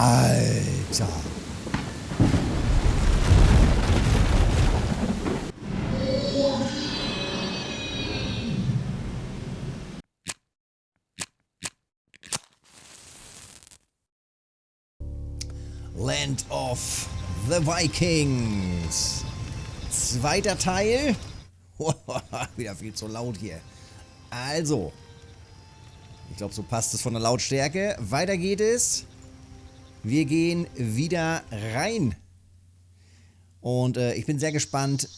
Alter. Land of the Vikings. Zweiter Teil. Wieder viel zu laut hier. Also. Ich glaube, so passt es von der Lautstärke. Weiter geht es. Wir gehen wieder rein. Und äh, ich bin sehr gespannt,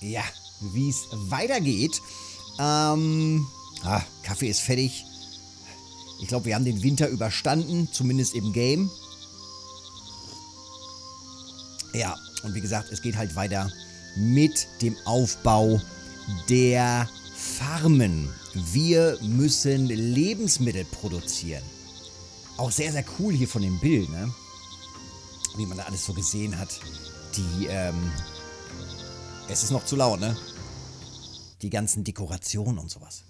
ja, wie es weitergeht. Ähm, ah, Kaffee ist fertig. Ich glaube, wir haben den Winter überstanden, zumindest im Game. Ja, und wie gesagt, es geht halt weiter mit dem Aufbau der Farmen. Wir müssen Lebensmittel produzieren. Auch sehr, sehr cool hier von dem Bild, ne? Wie man da alles so gesehen hat. Die, ähm... Es ist noch zu laut, ne? Die ganzen Dekorationen und sowas.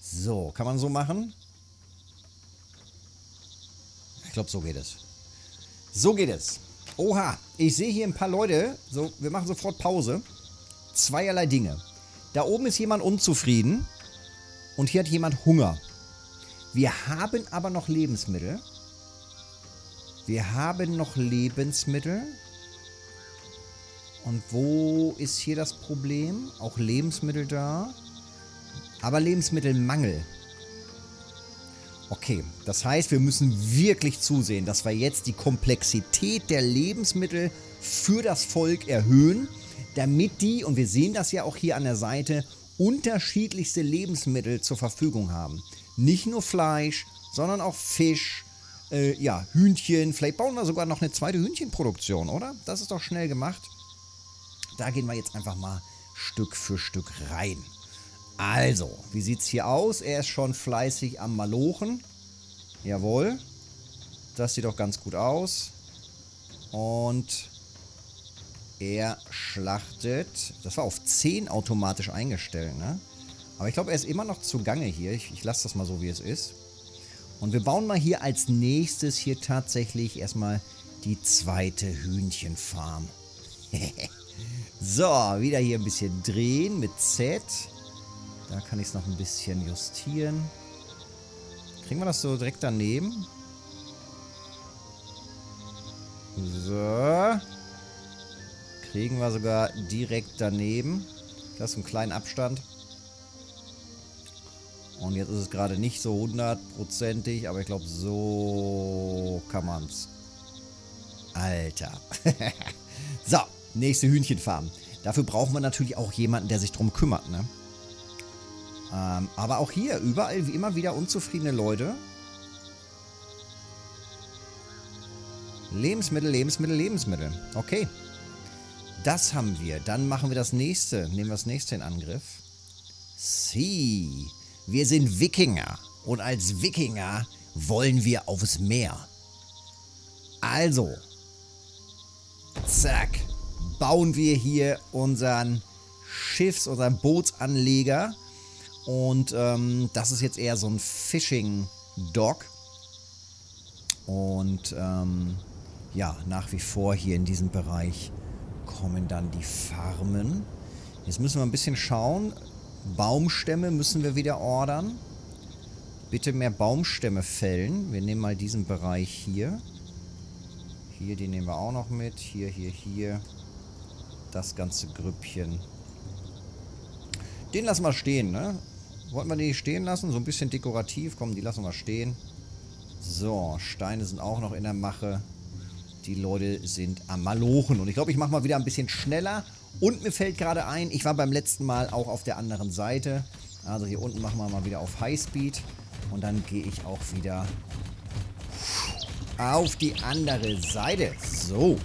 So, kann man so machen? Ich glaube, so geht es. So geht es. Oha, ich sehe hier ein paar Leute. So, wir machen sofort Pause. Zweierlei Dinge. Da oben ist jemand unzufrieden und hier hat jemand Hunger. Wir haben aber noch Lebensmittel. Wir haben noch Lebensmittel. Und wo ist hier das Problem? Auch Lebensmittel da. Aber Lebensmittelmangel. Okay, das heißt, wir müssen wirklich zusehen, dass wir jetzt die Komplexität der Lebensmittel für das Volk erhöhen, damit die, und wir sehen das ja auch hier an der Seite, unterschiedlichste Lebensmittel zur Verfügung haben. Nicht nur Fleisch, sondern auch Fisch, äh, ja, Hühnchen. Vielleicht bauen wir sogar noch eine zweite Hühnchenproduktion, oder? Das ist doch schnell gemacht. Da gehen wir jetzt einfach mal Stück für Stück rein. Also, wie sieht es hier aus? Er ist schon fleißig am Malochen. Jawohl. Das sieht doch ganz gut aus. Und er schlachtet. Das war auf 10 automatisch eingestellt, ne? Aber ich glaube, er ist immer noch zugange hier. Ich, ich lasse das mal so, wie es ist. Und wir bauen mal hier als nächstes hier tatsächlich erstmal die zweite Hühnchenfarm. so, wieder hier ein bisschen drehen mit Z. Da kann ich es noch ein bisschen justieren. Kriegen wir das so direkt daneben? So. Kriegen wir sogar direkt daneben. Das ist ein kleiner Abstand. Und jetzt ist es gerade nicht so hundertprozentig, aber ich glaube, so kann man es. Alter. so, nächste Hühnchenfarm. Dafür brauchen wir natürlich auch jemanden, der sich drum kümmert, ne? Ähm, aber auch hier, überall wie immer wieder unzufriedene Leute. Lebensmittel, Lebensmittel, Lebensmittel. Okay. Das haben wir. Dann machen wir das nächste. Nehmen wir das nächste in Angriff. Sie. Wir sind Wikinger. Und als Wikinger wollen wir aufs Meer. Also. Zack. Bauen wir hier unseren Schiffs-, unseren Bootsanleger und ähm, das ist jetzt eher so ein Fishing-Dock. Und ähm, ja, nach wie vor hier in diesem Bereich kommen dann die Farmen. Jetzt müssen wir ein bisschen schauen. Baumstämme müssen wir wieder ordern. Bitte mehr Baumstämme fällen. Wir nehmen mal diesen Bereich hier. Hier, die nehmen wir auch noch mit. Hier, hier, hier. Das ganze Grüppchen. Den lassen wir stehen, ne? Wollten wir die stehen lassen? So ein bisschen dekorativ. Komm, die lassen wir stehen. So, Steine sind auch noch in der Mache. Die Leute sind am Malochen. Und ich glaube, ich mache mal wieder ein bisschen schneller. Und mir fällt gerade ein, ich war beim letzten Mal auch auf der anderen Seite. Also hier unten machen wir mal wieder auf Highspeed. Und dann gehe ich auch wieder auf die andere Seite. So.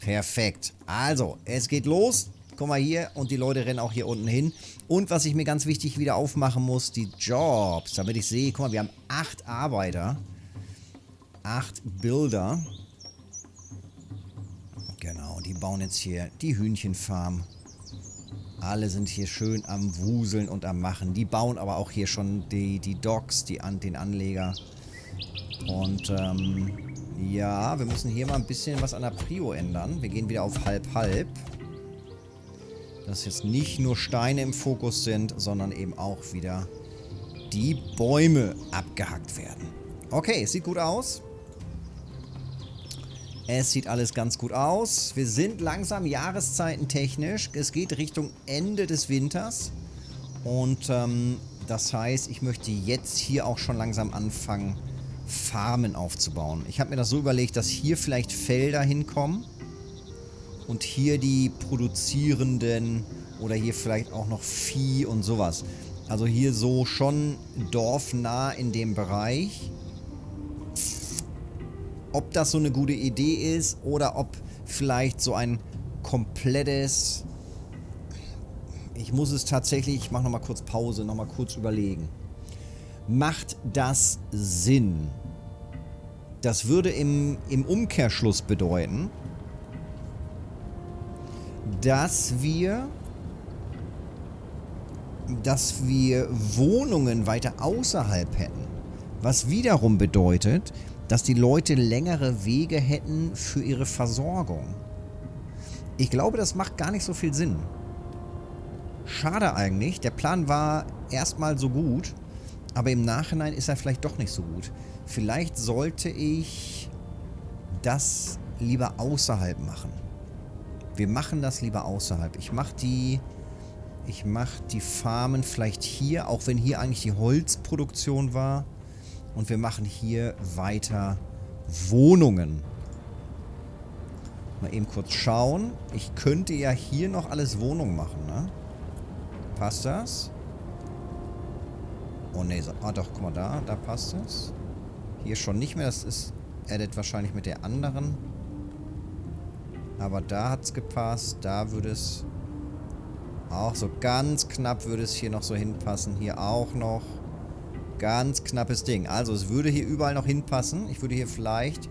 Perfekt. Also, es geht los. Guck mal hier und die Leute rennen auch hier unten hin. Und was ich mir ganz wichtig wieder aufmachen muss, die Jobs, damit ich sehe, guck mal, wir haben acht Arbeiter. Acht Builder. Bauen jetzt hier die Hühnchenfarm. Alle sind hier schön am Wuseln und am Machen. Die bauen aber auch hier schon die, die Docks, die an, den Anleger. Und ähm, ja, wir müssen hier mal ein bisschen was an der Prio ändern. Wir gehen wieder auf halb-halb. Dass jetzt nicht nur Steine im Fokus sind, sondern eben auch wieder die Bäume abgehackt werden. Okay, sieht gut aus. Es sieht alles ganz gut aus. Wir sind langsam jahreszeitentechnisch. Es geht Richtung Ende des Winters. Und ähm, das heißt, ich möchte jetzt hier auch schon langsam anfangen, Farmen aufzubauen. Ich habe mir das so überlegt, dass hier vielleicht Felder hinkommen und hier die produzierenden oder hier vielleicht auch noch Vieh und sowas. Also hier so schon dorfnah in dem Bereich. Ob das so eine gute Idee ist oder ob vielleicht so ein komplettes... Ich muss es tatsächlich, ich mache nochmal kurz Pause, nochmal kurz überlegen. Macht das Sinn? Das würde im, im Umkehrschluss bedeuten, dass wir dass wir Wohnungen weiter außerhalb hätten. Was wiederum bedeutet, dass die Leute längere Wege hätten für ihre Versorgung. Ich glaube, das macht gar nicht so viel Sinn. Schade eigentlich. Der Plan war erstmal so gut, aber im Nachhinein ist er vielleicht doch nicht so gut. Vielleicht sollte ich das lieber außerhalb machen. Wir machen das lieber außerhalb. Ich mache die... Ich die Farmen vielleicht hier, auch wenn hier eigentlich die Holzproduktion war. Und wir machen hier weiter Wohnungen. Mal eben kurz schauen. Ich könnte ja hier noch alles Wohnung machen, ne? Passt das? Oh ne, ah doch, guck mal da, da passt es. Hier schon nicht mehr, das ist edit wahrscheinlich mit der anderen. Aber da hat es gepasst, da würde es auch so ganz knapp würde es hier noch so hinpassen. Hier auch noch. Ganz knappes Ding. Also es würde hier überall noch hinpassen. Ich würde hier vielleicht...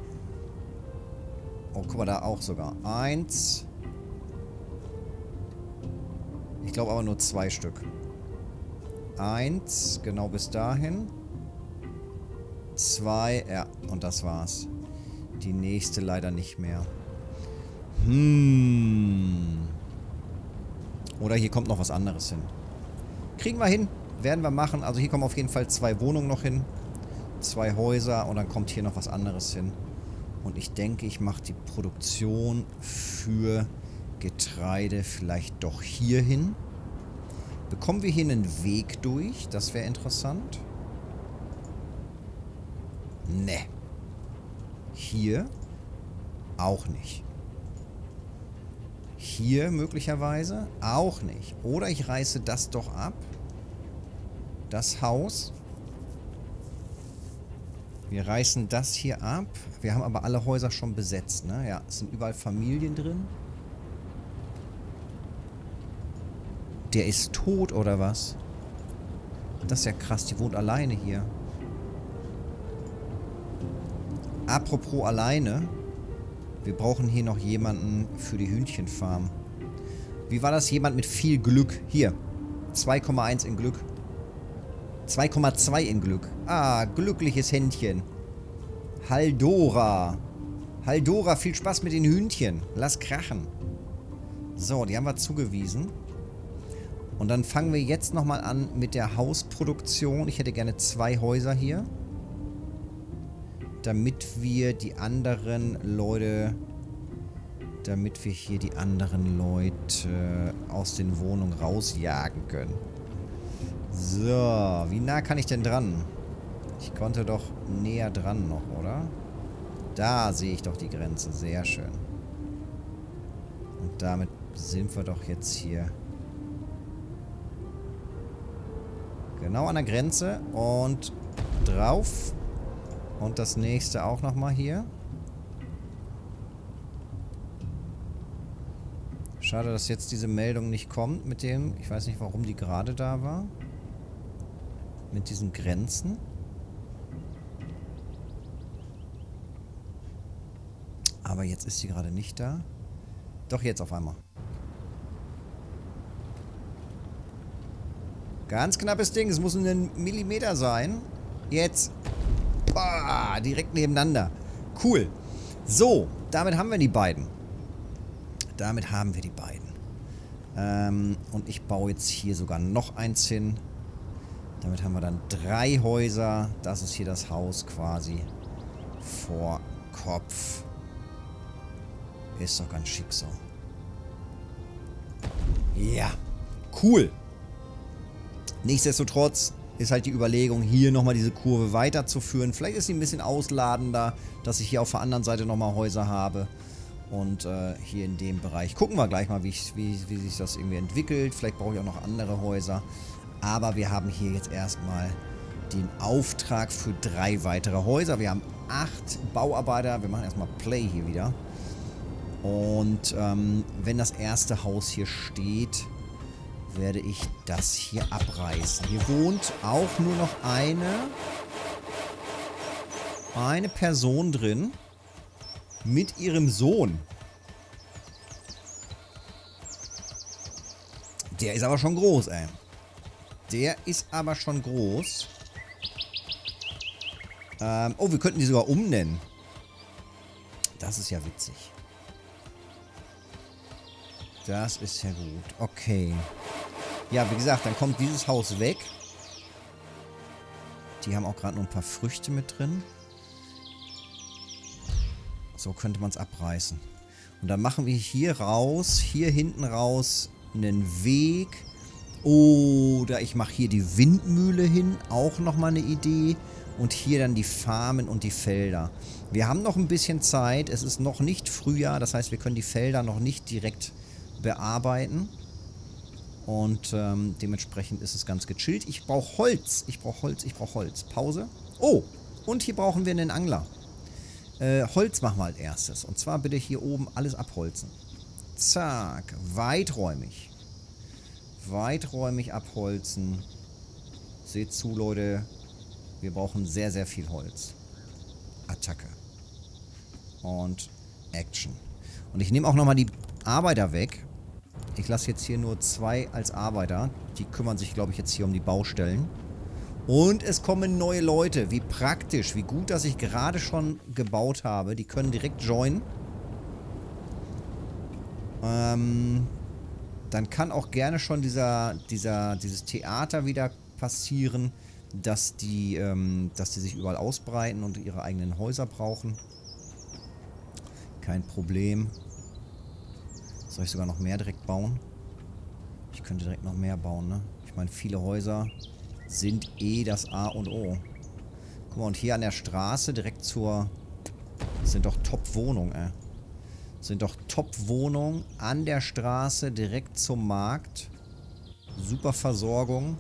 Oh, guck mal, da auch sogar. Eins. Ich glaube aber nur zwei Stück. Eins, genau bis dahin. Zwei, ja, und das war's. Die nächste leider nicht mehr. Hm. Oder hier kommt noch was anderes hin. Kriegen wir hin. Werden wir machen. Also hier kommen auf jeden Fall zwei Wohnungen noch hin. Zwei Häuser und dann kommt hier noch was anderes hin. Und ich denke, ich mache die Produktion für Getreide vielleicht doch hier hin. Bekommen wir hier einen Weg durch? Das wäre interessant. Ne. Hier auch nicht. Hier möglicherweise auch nicht. Oder ich reiße das doch ab. Das Haus. Wir reißen das hier ab. Wir haben aber alle Häuser schon besetzt, ne? Ja, es sind überall Familien drin. Der ist tot, oder was? Das ist ja krass, die wohnt alleine hier. Apropos alleine. Wir brauchen hier noch jemanden für die Hühnchenfarm. Wie war das? Jemand mit viel Glück. Hier. 2,1 in Glück. 2,2 in Glück. Ah, glückliches Händchen. Haldora. Haldora, viel Spaß mit den Hühnchen. Lass krachen. So, die haben wir zugewiesen. Und dann fangen wir jetzt nochmal an mit der Hausproduktion. Ich hätte gerne zwei Häuser hier damit wir die anderen Leute, damit wir hier die anderen Leute aus den Wohnungen rausjagen können. So, wie nah kann ich denn dran? Ich konnte doch näher dran noch, oder? Da sehe ich doch die Grenze. Sehr schön. Und damit sind wir doch jetzt hier genau an der Grenze und drauf. Und das nächste auch nochmal hier. Schade, dass jetzt diese Meldung nicht kommt mit dem... Ich weiß nicht, warum die gerade da war. Mit diesen Grenzen. Aber jetzt ist sie gerade nicht da. Doch jetzt auf einmal. Ganz knappes Ding. Es muss ein Millimeter sein. Jetzt. Boah, direkt nebeneinander. Cool. So, damit haben wir die beiden. Damit haben wir die beiden. Ähm, und ich baue jetzt hier sogar noch eins hin. Damit haben wir dann drei Häuser. Das ist hier das Haus quasi vor Kopf. Ist doch ganz schick so. Ja, cool. Nichtsdestotrotz ist halt die Überlegung, hier nochmal diese Kurve weiterzuführen. Vielleicht ist sie ein bisschen ausladender, dass ich hier auf der anderen Seite nochmal Häuser habe. Und äh, hier in dem Bereich gucken wir gleich mal, wie, ich, wie, wie sich das irgendwie entwickelt. Vielleicht brauche ich auch noch andere Häuser. Aber wir haben hier jetzt erstmal den Auftrag für drei weitere Häuser. Wir haben acht Bauarbeiter. Wir machen erstmal Play hier wieder. Und ähm, wenn das erste Haus hier steht, werde ich das hier abreißen. Hier wohnt auch nur noch eine, eine Person drin mit ihrem Sohn. Der ist aber schon groß, ey. Der ist aber schon groß. Ähm, oh, wir könnten die sogar umnennen. Das ist ja witzig. Das ist ja gut. Okay. Ja, wie gesagt, dann kommt dieses Haus weg. Die haben auch gerade noch ein paar Früchte mit drin. So könnte man es abreißen. Und dann machen wir hier raus, hier hinten raus einen Weg. Oder ich mache hier die Windmühle hin. Auch nochmal eine Idee. Und hier dann die Farmen und die Felder. Wir haben noch ein bisschen Zeit. Es ist noch nicht Frühjahr. Das heißt, wir können die Felder noch nicht direkt bearbeiten. Und ähm, dementsprechend ist es ganz gechillt. Ich brauche Holz. Ich brauche Holz. Ich brauche Holz. Pause. Oh, und hier brauchen wir einen Angler. Äh, Holz machen wir als erstes. Und zwar bitte hier oben alles abholzen. Zack. Weiträumig. Weiträumig abholzen. Seht zu, Leute. Wir brauchen sehr, sehr viel Holz. Attacke. Und Action. Und ich nehme auch nochmal die Arbeiter weg. Ich lasse jetzt hier nur zwei als Arbeiter. Die kümmern sich, glaube ich, jetzt hier um die Baustellen. Und es kommen neue Leute. Wie praktisch, wie gut, dass ich gerade schon gebaut habe. Die können direkt joinen. Ähm, dann kann auch gerne schon dieser, dieser, dieses Theater wieder passieren, dass die, ähm, dass die sich überall ausbreiten und ihre eigenen Häuser brauchen. Kein Problem. Soll ich sogar noch mehr direkt bauen? Ich könnte direkt noch mehr bauen, ne? Ich meine, viele Häuser sind eh das A und O. Guck mal, und hier an der Straße direkt zur... Das sind doch Top-Wohnungen, ey. Sind doch Top-Wohnungen an der Straße direkt zum Markt. Super Versorgung.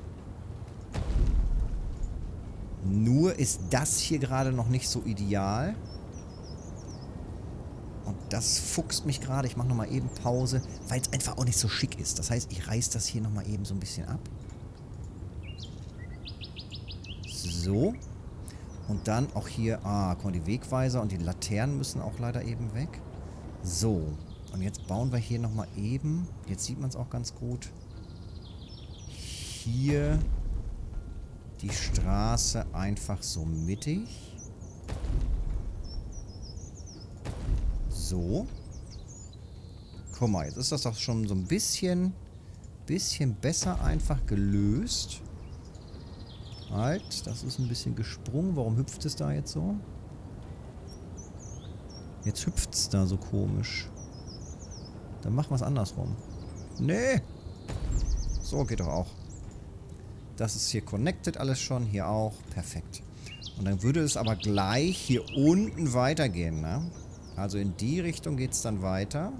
Nur ist das hier gerade noch nicht so ideal. Und das fuchst mich gerade. Ich mache nochmal eben Pause, weil es einfach auch nicht so schick ist. Das heißt, ich reiße das hier nochmal eben so ein bisschen ab. So. Und dann auch hier, ah, guck mal, die Wegweiser und die Laternen müssen auch leider eben weg. So. Und jetzt bauen wir hier nochmal eben, jetzt sieht man es auch ganz gut, hier die Straße einfach so mittig. So. Guck mal, jetzt ist das doch schon so ein bisschen, bisschen besser einfach gelöst. Halt, das ist ein bisschen gesprungen. Warum hüpft es da jetzt so? Jetzt hüpft es da so komisch. Dann machen wir es andersrum. Nee. So geht doch auch. Das ist hier connected alles schon. Hier auch. Perfekt. Und dann würde es aber gleich hier unten weitergehen, ne? Also in die Richtung geht es dann weiter.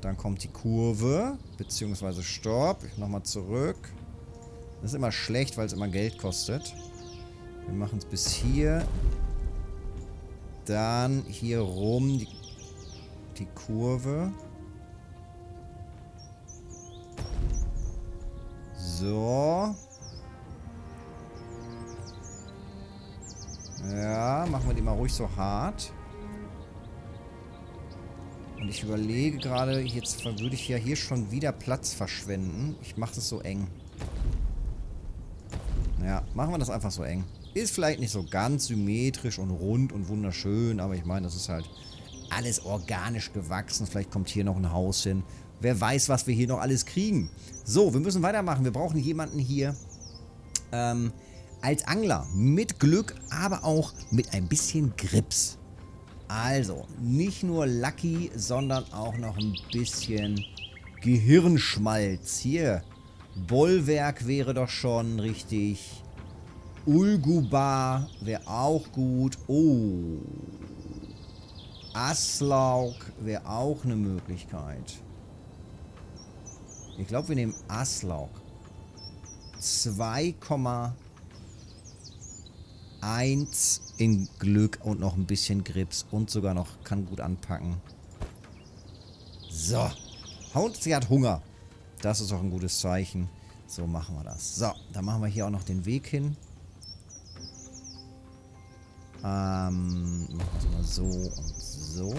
Dann kommt die Kurve, beziehungsweise Stopp. Nochmal zurück. Das ist immer schlecht, weil es immer Geld kostet. Wir machen es bis hier. Dann hier rum die, die Kurve. So. Ja, machen wir die mal ruhig so hart. Und ich überlege gerade, jetzt würde ich ja hier schon wieder Platz verschwenden. Ich mache es so eng. Ja, machen wir das einfach so eng. Ist vielleicht nicht so ganz symmetrisch und rund und wunderschön, aber ich meine, das ist halt alles organisch gewachsen. Vielleicht kommt hier noch ein Haus hin. Wer weiß, was wir hier noch alles kriegen. So, wir müssen weitermachen. Wir brauchen jemanden hier ähm, als Angler. Mit Glück, aber auch mit ein bisschen Grips. Also, nicht nur Lucky, sondern auch noch ein bisschen Gehirnschmalz. Hier, Bollwerk wäre doch schon richtig. Ulgubar wäre auch gut. Oh. Aslaug wäre auch eine Möglichkeit. Ich glaube, wir nehmen Aslaug. 2,1 in Glück und noch ein bisschen Grips und sogar noch kann gut anpacken. So. Und sie hat Hunger. Das ist auch ein gutes Zeichen. So machen wir das. So, dann machen wir hier auch noch den Weg hin. Ähm, machen wir es mal so und so.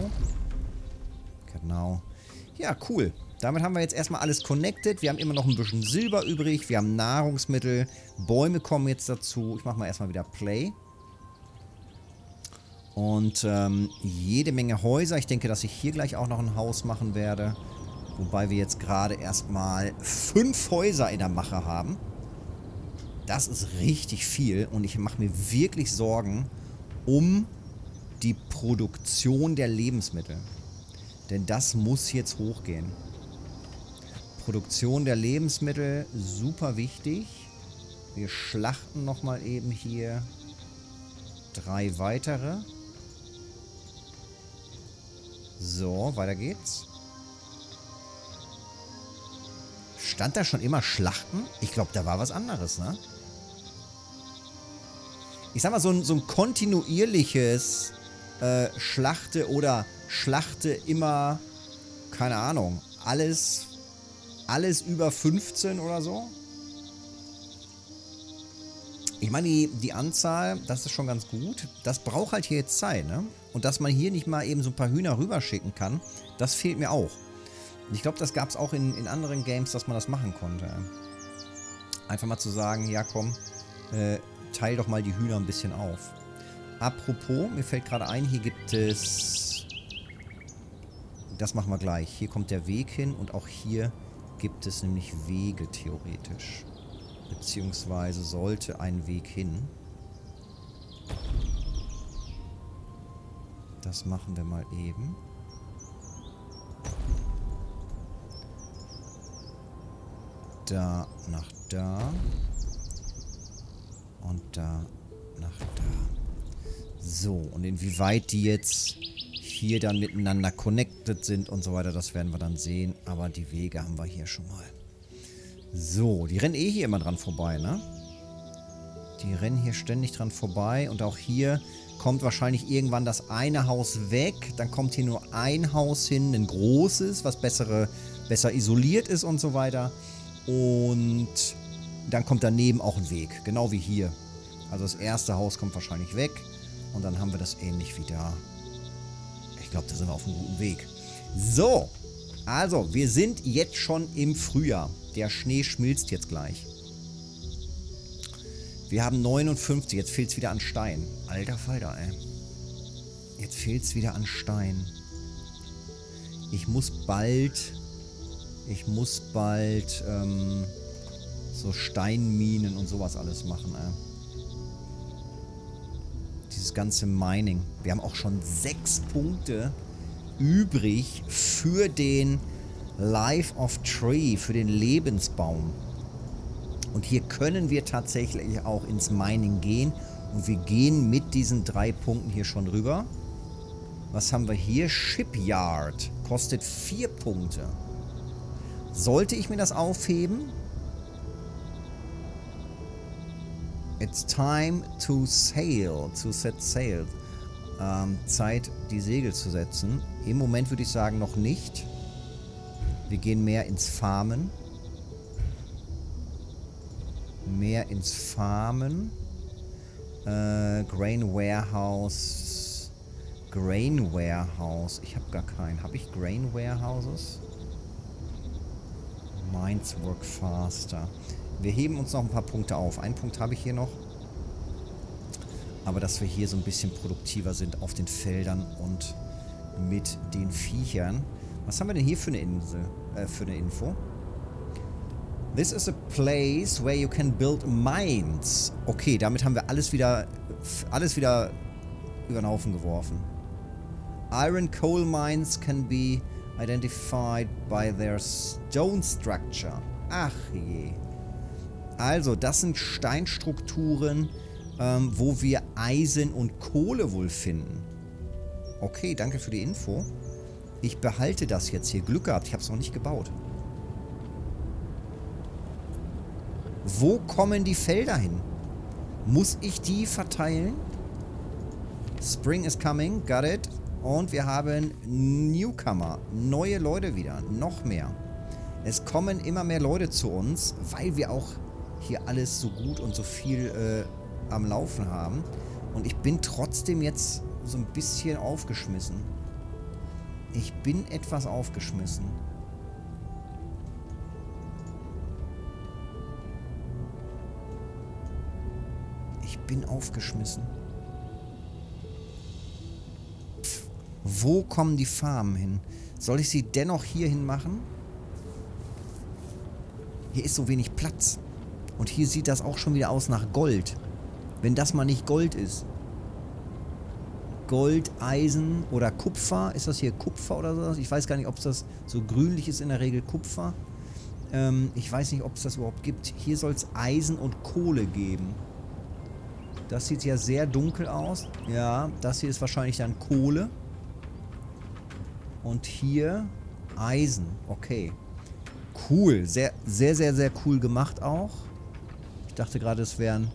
Genau. Ja, cool. Damit haben wir jetzt erstmal alles connected. Wir haben immer noch ein bisschen Silber übrig. Wir haben Nahrungsmittel. Bäume kommen jetzt dazu. Ich mache mal erstmal wieder Play. Und ähm, jede Menge Häuser. Ich denke, dass ich hier gleich auch noch ein Haus machen werde. Wobei wir jetzt gerade erstmal fünf Häuser in der Mache haben. Das ist richtig viel. Und ich mache mir wirklich Sorgen um die Produktion der Lebensmittel. Denn das muss jetzt hochgehen. Produktion der Lebensmittel, super wichtig. Wir schlachten nochmal eben hier drei weitere. So, weiter geht's. Stand da schon immer Schlachten? Ich glaube, da war was anderes, ne? Ich sag mal, so ein, so ein kontinuierliches äh, Schlachte oder Schlachte immer, keine Ahnung, alles alles über 15 oder so. Ich meine, die, die Anzahl, das ist schon ganz gut. Das braucht halt hier jetzt Zeit, ne? Und dass man hier nicht mal eben so ein paar Hühner rüberschicken kann, das fehlt mir auch. Ich glaube, das gab es auch in, in anderen Games, dass man das machen konnte. Einfach mal zu sagen, ja komm, äh, teil doch mal die Hühner ein bisschen auf. Apropos, mir fällt gerade ein, hier gibt es... Das machen wir gleich. Hier kommt der Weg hin und auch hier gibt es nämlich Wege theoretisch. Beziehungsweise sollte ein Weg hin. Das machen wir mal eben. Da nach da. Und da nach da. So, und inwieweit die jetzt hier dann miteinander connected sind und so weiter, das werden wir dann sehen. Aber die Wege haben wir hier schon mal. So, die rennen eh hier immer dran vorbei, ne? Die rennen hier ständig dran vorbei und auch hier kommt wahrscheinlich irgendwann das eine Haus weg. Dann kommt hier nur ein Haus hin, ein großes, was bessere, besser isoliert ist und so weiter. Und dann kommt daneben auch ein Weg, genau wie hier. Also das erste Haus kommt wahrscheinlich weg und dann haben wir das ähnlich wie da. Ich glaube, da sind wir auf einem guten Weg. So, also, wir sind jetzt schon im Frühjahr. Der Schnee schmilzt jetzt gleich. Wir haben 59, jetzt fehlt es wieder an Stein. Alter Falter, ey. Jetzt fehlt es wieder an Stein. Ich muss bald... Ich muss bald ähm, so Steinminen und sowas alles machen, ey dieses ganze Mining. Wir haben auch schon sechs Punkte übrig für den Life of Tree, für den Lebensbaum. Und hier können wir tatsächlich auch ins Mining gehen. Und wir gehen mit diesen drei Punkten hier schon rüber. Was haben wir hier? Shipyard. Kostet vier Punkte. Sollte ich mir das aufheben? It's time to sail, to set sail. Ähm, Zeit, die Segel zu setzen. Im Moment würde ich sagen, noch nicht. Wir gehen mehr ins Farmen. Mehr ins Farmen. Äh, Grain Warehouse. Grain Warehouse. Ich habe gar keinen. Habe ich Grain Warehouses? Mines work faster. Wir heben uns noch ein paar Punkte auf. Einen Punkt habe ich hier noch. Aber dass wir hier so ein bisschen produktiver sind auf den Feldern und mit den Viechern. Was haben wir denn hier für eine Insel? Äh, für eine Info? This is a place where you can build mines. Okay, damit haben wir alles wieder, alles wieder über den Haufen geworfen. Iron coal mines can be identified by their stone structure. Ach je. Also, das sind Steinstrukturen, ähm, wo wir Eisen und Kohle wohl finden. Okay, danke für die Info. Ich behalte das jetzt hier. Glück gehabt, ich habe es noch nicht gebaut. Wo kommen die Felder hin? Muss ich die verteilen? Spring is coming, got it. Und wir haben Newcomer, neue Leute wieder, noch mehr. Es kommen immer mehr Leute zu uns, weil wir auch hier alles so gut und so viel äh, am Laufen haben. Und ich bin trotzdem jetzt so ein bisschen aufgeschmissen. Ich bin etwas aufgeschmissen. Ich bin aufgeschmissen. Wo kommen die Farmen hin? Soll ich sie dennoch hierhin machen? Hier ist so wenig Platz. Und hier sieht das auch schon wieder aus nach Gold. Wenn das mal nicht Gold ist. Gold, Eisen oder Kupfer. Ist das hier Kupfer oder sowas? Ich weiß gar nicht, ob das so grünlich ist in der Regel Kupfer. Ähm, ich weiß nicht, ob es das überhaupt gibt. Hier soll es Eisen und Kohle geben. Das sieht ja sehr dunkel aus. Ja, das hier ist wahrscheinlich dann Kohle. Und hier Eisen. Okay. Cool. Sehr, sehr, sehr, sehr cool gemacht auch. Ich dachte gerade, es wären,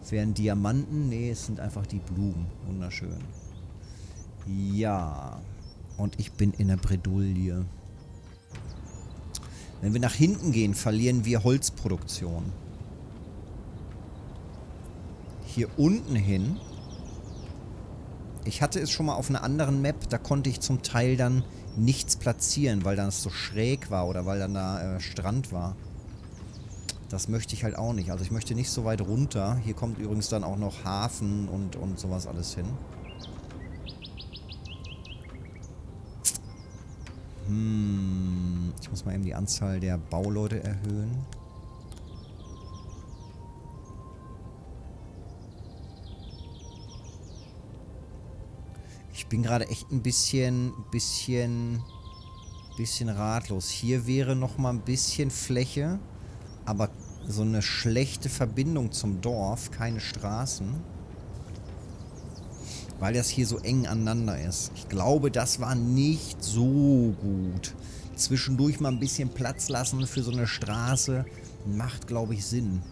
es wären Diamanten. Nee, es sind einfach die Blumen. Wunderschön. Ja. Und ich bin in der Bredouille. Wenn wir nach hinten gehen, verlieren wir Holzproduktion. Hier unten hin ich hatte es schon mal auf einer anderen Map, da konnte ich zum Teil dann nichts platzieren, weil dann es so schräg war oder weil dann da äh, Strand war. Das möchte ich halt auch nicht. Also ich möchte nicht so weit runter. Hier kommt übrigens dann auch noch Hafen und, und sowas alles hin. Hm, ich muss mal eben die Anzahl der Bauleute erhöhen. bin gerade echt ein bisschen, bisschen, bisschen ratlos. Hier wäre noch mal ein bisschen Fläche, aber so eine schlechte Verbindung zum Dorf, keine Straßen. Weil das hier so eng aneinander ist. Ich glaube, das war nicht so gut. Zwischendurch mal ein bisschen Platz lassen für so eine Straße macht, glaube ich, Sinn.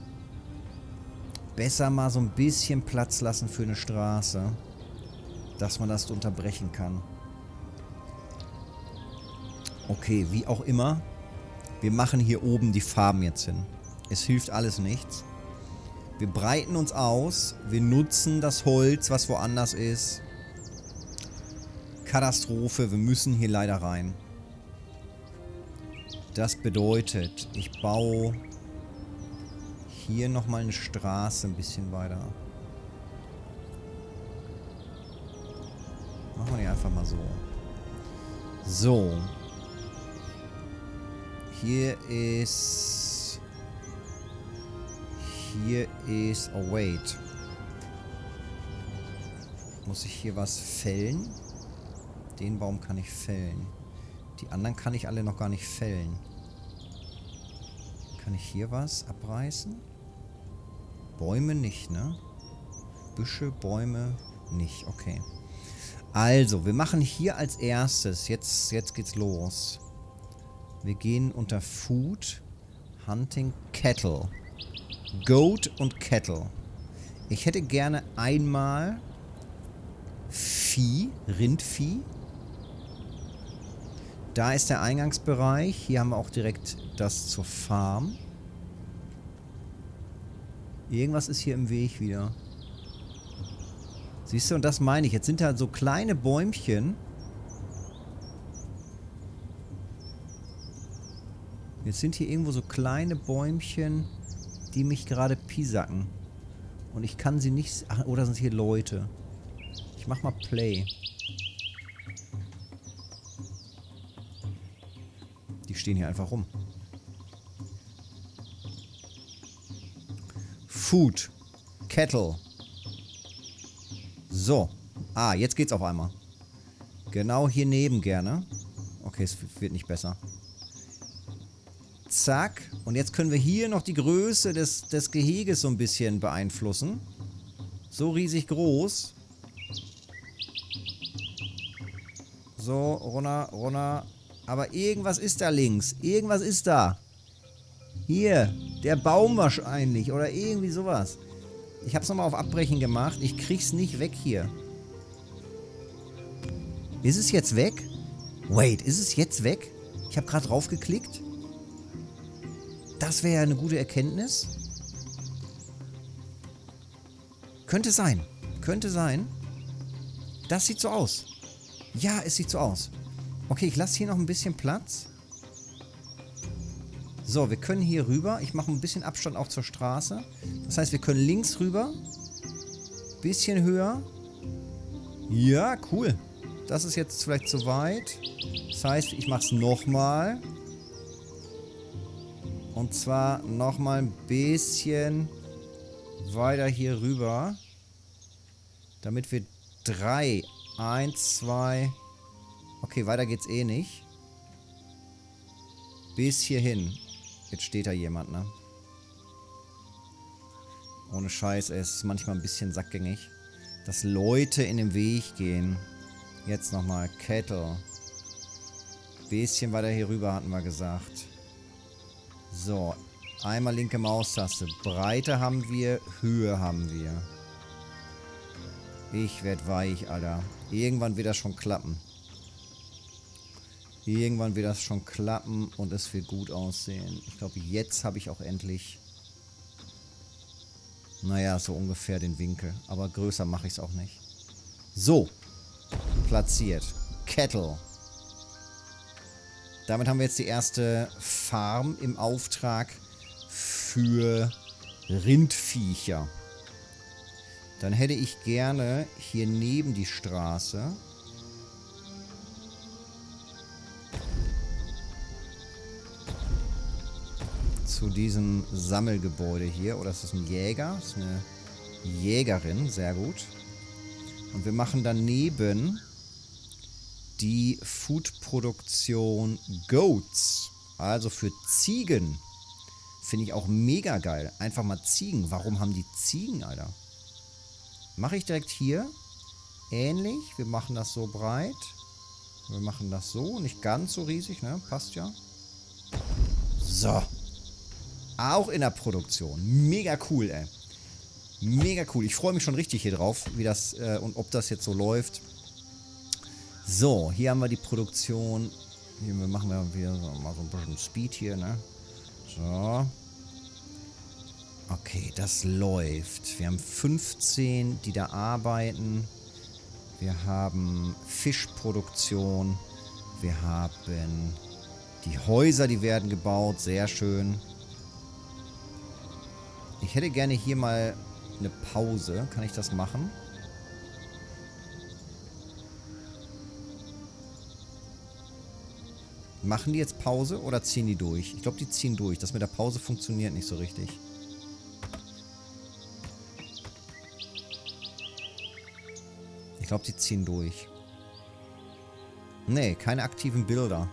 Besser mal so ein bisschen Platz lassen für eine Straße dass man das unterbrechen kann. Okay, wie auch immer. Wir machen hier oben die Farben jetzt hin. Es hilft alles nichts. Wir breiten uns aus. Wir nutzen das Holz, was woanders ist. Katastrophe. Wir müssen hier leider rein. Das bedeutet, ich baue hier nochmal eine Straße ein bisschen weiter. Machen wir die einfach mal so. So. Hier ist... Hier ist... Oh, wait. Muss ich hier was fällen? Den Baum kann ich fällen. Die anderen kann ich alle noch gar nicht fällen. Kann ich hier was abreißen? Bäume nicht, ne? Büsche, Bäume nicht. Okay. Also, wir machen hier als erstes, jetzt, jetzt geht's los. Wir gehen unter Food, Hunting, Cattle. Goat und Cattle. Ich hätte gerne einmal Vieh, Rindvieh. Da ist der Eingangsbereich. Hier haben wir auch direkt das zur Farm. Irgendwas ist hier im Weg wieder. Siehst du, und das meine ich. Jetzt sind da so kleine Bäumchen. Jetzt sind hier irgendwo so kleine Bäumchen. die mich gerade pisacken. Und ich kann sie nicht... Ach, oder sind hier Leute? Ich mach mal Play. Die stehen hier einfach rum. Food. Kettle. So. Ah, jetzt geht's auf einmal. Genau hier neben gerne. Okay, es wird nicht besser. Zack. Und jetzt können wir hier noch die Größe des, des Geheges so ein bisschen beeinflussen. So riesig groß. So, runter, runter. Aber irgendwas ist da links. Irgendwas ist da. Hier, der Baum wahrscheinlich. Oder irgendwie sowas. Ich habe es nochmal auf Abbrechen gemacht. Ich krieg's nicht weg hier. Ist es jetzt weg? Wait, ist es jetzt weg? Ich habe gerade drauf geklickt. Das wäre ja eine gute Erkenntnis. Könnte sein. Könnte sein. Das sieht so aus. Ja, es sieht so aus. Okay, ich lasse hier noch ein bisschen Platz. So, wir können hier rüber. Ich mache ein bisschen Abstand auch zur Straße. Das heißt, wir können links rüber. Bisschen höher. Ja, cool. Das ist jetzt vielleicht zu weit. Das heißt, ich mache es nochmal. Und zwar nochmal ein bisschen weiter hier rüber. Damit wir drei, eins, zwei... Okay, weiter geht's eh nicht. Bis hierhin. Jetzt steht da jemand, ne? Ohne Scheiß, ey, es ist manchmal ein bisschen sackgängig. Dass Leute in den Weg gehen. Jetzt nochmal Kettle. Bisschen weiter hier rüber hatten wir gesagt. So, einmal linke Maustaste. Breite haben wir, Höhe haben wir. Ich werd weich, Alter. Irgendwann wird das schon klappen. Irgendwann wird das schon klappen und es wird gut aussehen. Ich glaube, jetzt habe ich auch endlich... Naja, so ungefähr den Winkel. Aber größer mache ich es auch nicht. So. Platziert. Kettle. Damit haben wir jetzt die erste Farm im Auftrag für Rindviecher. Dann hätte ich gerne hier neben die Straße zu diesem Sammelgebäude hier. Oder ist das ein Jäger? Das ist eine Jägerin. Sehr gut. Und wir machen daneben die Foodproduktion Goats. Also für Ziegen. Finde ich auch mega geil. Einfach mal Ziegen. Warum haben die Ziegen, Alter? Mache ich direkt hier. Ähnlich. Wir machen das so breit. Wir machen das so. Nicht ganz so riesig, ne? Passt ja. So. Auch in der Produktion. Mega cool, ey. Mega cool. Ich freue mich schon richtig hier drauf, wie das äh, und ob das jetzt so läuft. So, hier haben wir die Produktion. Hier machen wir wieder mal so ein bisschen Speed hier, ne? So. Okay, das läuft. Wir haben 15, die da arbeiten. Wir haben Fischproduktion. Wir haben die Häuser, die werden gebaut. Sehr schön. Ich hätte gerne hier mal eine Pause. Kann ich das machen? Machen die jetzt Pause oder ziehen die durch? Ich glaube, die ziehen durch. Das mit der Pause funktioniert nicht so richtig. Ich glaube, die ziehen durch. Nee, keine aktiven Bilder.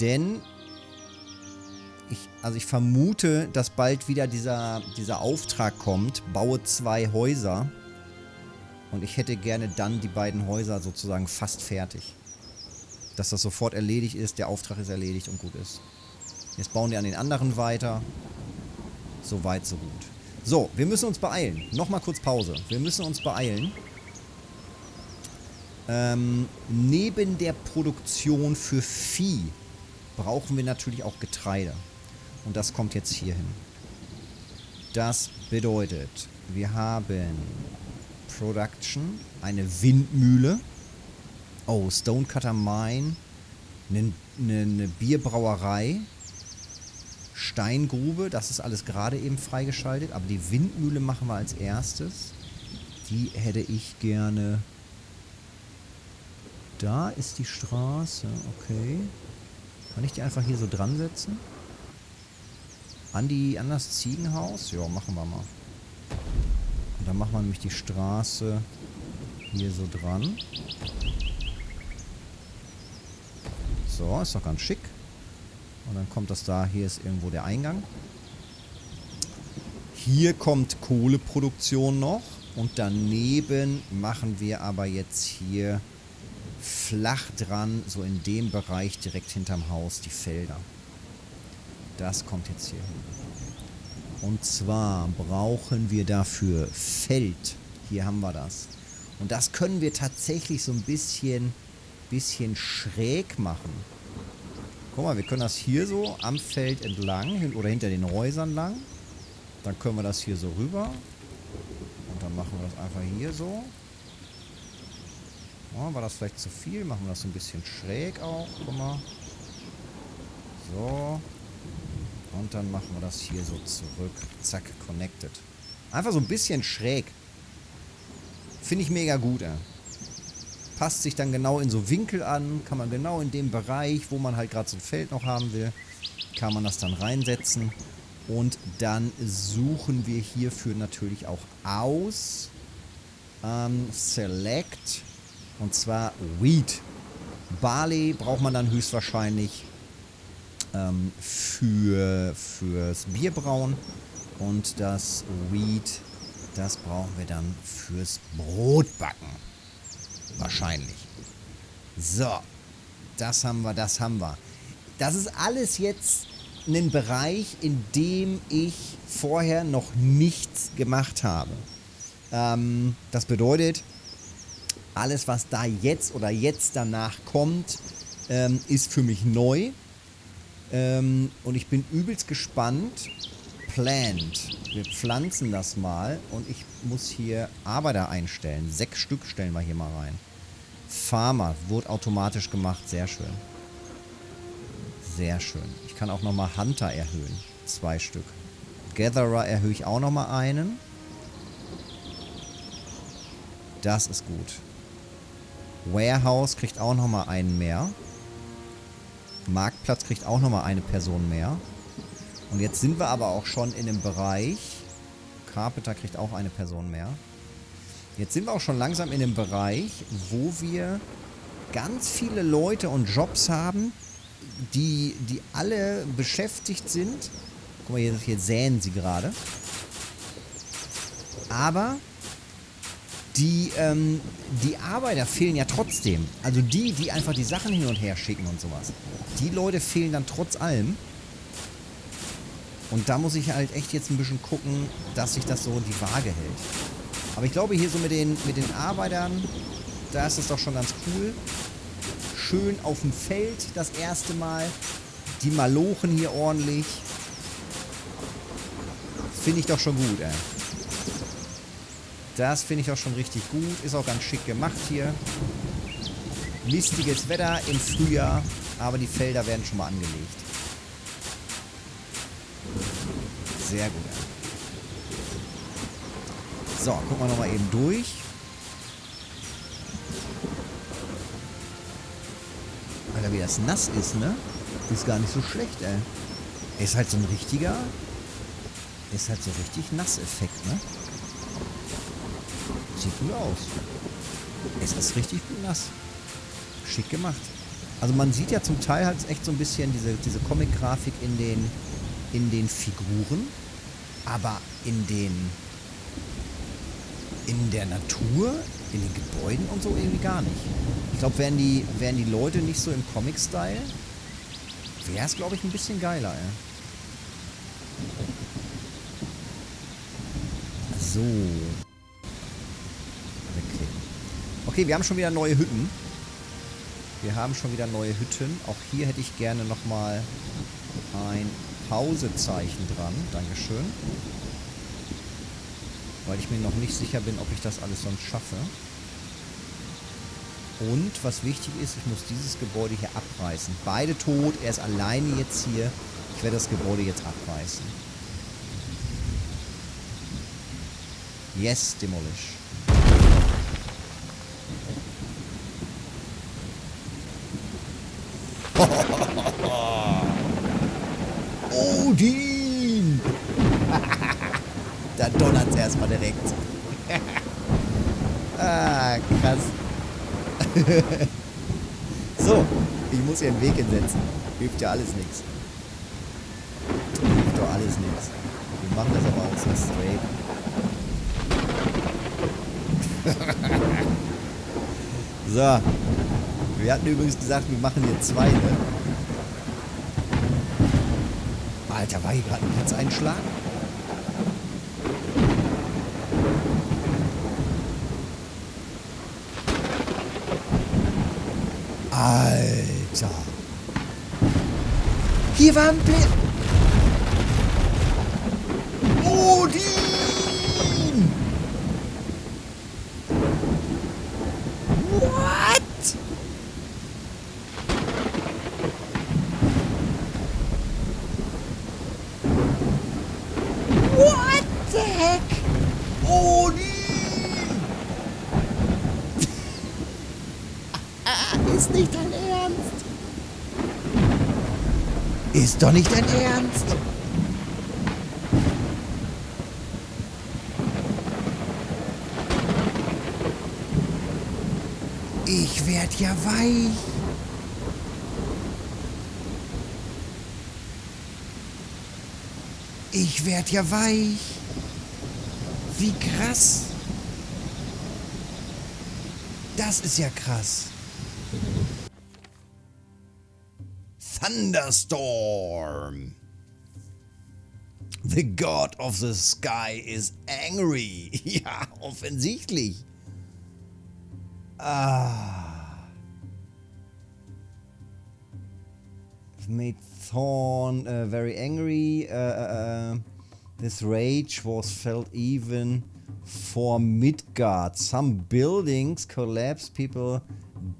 Denn ich, also ich vermute, dass bald wieder dieser, dieser Auftrag kommt, baue zwei Häuser. Und ich hätte gerne dann die beiden Häuser sozusagen fast fertig. Dass das sofort erledigt ist, der Auftrag ist erledigt und gut ist. Jetzt bauen die an den anderen weiter. So weit, so gut. So, wir müssen uns beeilen. Nochmal kurz Pause. Wir müssen uns beeilen. Ähm, neben der Produktion für Vieh brauchen wir natürlich auch Getreide. Und das kommt jetzt hier hin. Das bedeutet, wir haben Production, eine Windmühle. Oh, Stonecutter Mine. Eine, eine Bierbrauerei. Steingrube, das ist alles gerade eben freigeschaltet. Aber die Windmühle machen wir als erstes. Die hätte ich gerne... Da ist die Straße, okay. Kann ich die einfach hier so dran setzen? An, die, an das Ziegenhaus? Ja, machen wir mal. Und dann machen wir nämlich die Straße hier so dran. So, ist doch ganz schick. Und dann kommt das da, hier ist irgendwo der Eingang. Hier kommt Kohleproduktion noch. Und daneben machen wir aber jetzt hier flach dran, so in dem Bereich direkt hinterm Haus, die Felder. Das kommt jetzt hier hin. Und zwar brauchen wir dafür Feld. Hier haben wir das. Und das können wir tatsächlich so ein bisschen, bisschen schräg machen. Guck mal, wir können das hier so am Feld entlang oder hinter den Häusern lang. Dann können wir das hier so rüber. Und dann machen wir das einfach hier so. Oh, war das vielleicht zu viel? Machen wir das so ein bisschen schräg auch. Guck mal. So. Und dann machen wir das hier so zurück. Zack, connected. Einfach so ein bisschen schräg. Finde ich mega gut, ey. Passt sich dann genau in so Winkel an. Kann man genau in dem Bereich, wo man halt gerade so ein Feld noch haben will, kann man das dann reinsetzen. Und dann suchen wir hierfür natürlich auch aus. Ähm, select und zwar Wheat. Barley braucht man dann höchstwahrscheinlich ähm, für, fürs Bierbrauen. Und das Wheat, das brauchen wir dann fürs Brotbacken. Wahrscheinlich. So. Das haben wir, das haben wir. Das ist alles jetzt ein Bereich, in dem ich vorher noch nichts gemacht habe. Ähm, das bedeutet, alles, was da jetzt oder jetzt danach kommt, ähm, ist für mich neu. Ähm, und ich bin übelst gespannt. Plant. Wir pflanzen das mal und ich muss hier Arbeiter einstellen. Sechs Stück stellen wir hier mal rein. Farmer wurde automatisch gemacht. Sehr schön. Sehr schön. Ich kann auch nochmal Hunter erhöhen. Zwei Stück. Gatherer erhöhe ich auch nochmal einen. Das ist gut. Warehouse kriegt auch nochmal einen mehr. Marktplatz kriegt auch nochmal eine Person mehr. Und jetzt sind wir aber auch schon in dem Bereich. Carpenter kriegt auch eine Person mehr. Jetzt sind wir auch schon langsam in dem Bereich, wo wir ganz viele Leute und Jobs haben, die, die alle beschäftigt sind. Guck mal, hier, hier säen sie gerade. Aber die, ähm, die Arbeiter fehlen ja trotzdem. Also die, die einfach die Sachen hin und her schicken und sowas. Die Leute fehlen dann trotz allem. Und da muss ich halt echt jetzt ein bisschen gucken, dass sich das so in die Waage hält. Aber ich glaube hier so mit den, mit den Arbeitern, da ist es doch schon ganz cool. Schön auf dem Feld das erste Mal. Die Malochen hier ordentlich. Finde ich doch schon gut, ey. Das finde ich auch schon richtig gut. Ist auch ganz schick gemacht hier. Mistiges Wetter im Frühjahr, aber die Felder werden schon mal angelegt. Sehr gut. So, gucken wir nochmal eben durch. Alter, wie das nass ist, ne? Ist gar nicht so schlecht, ey. Ist halt so ein richtiger... Ist halt so richtig Nasseffekt, ne? Sieht gut aus. Es ist richtig gut nass. Schick gemacht. Also man sieht ja zum Teil halt echt so ein bisschen diese, diese Comic-Grafik in den, in den Figuren, aber in den in der Natur, in den Gebäuden und so irgendwie gar nicht. Ich glaube, wären die, wären die Leute nicht so im Comic-Style, wäre es, glaube ich, ein bisschen geiler, ey. So. Okay, wir haben schon wieder neue Hütten. Wir haben schon wieder neue Hütten. Auch hier hätte ich gerne nochmal ein Pausezeichen dran. Dankeschön. Weil ich mir noch nicht sicher bin, ob ich das alles sonst schaffe. Und was wichtig ist, ich muss dieses Gebäude hier abreißen. Beide tot, er ist alleine jetzt hier. Ich werde das Gebäude jetzt abreißen. Yes, demolish. Odin! da donnert es erstmal direkt. ah, krass. so, ich muss hier einen Weg hinsetzen. Hilft ja alles nichts. Hilft doch alles nichts. Wir machen das aber auch so straight. so. Wir hatten übrigens gesagt, wir machen hier zwei, ne? Alter, war hier gerade ein Blitzeinschlag? Alter. Hier war ein Blitz. Odin! What? What the heck? Odin! Ist nicht dein Ernst? Doch nicht dein Ernst? Ich werd ja weich. Ich werd ja weich. Wie krass. Das ist ja krass. Thunderstorm. The God of the Sky is angry. Ja, offensichtlich. Ah. Made Thorn uh, very angry. Uh, uh, this rage was felt even for Midgard. Some buildings collapsed, people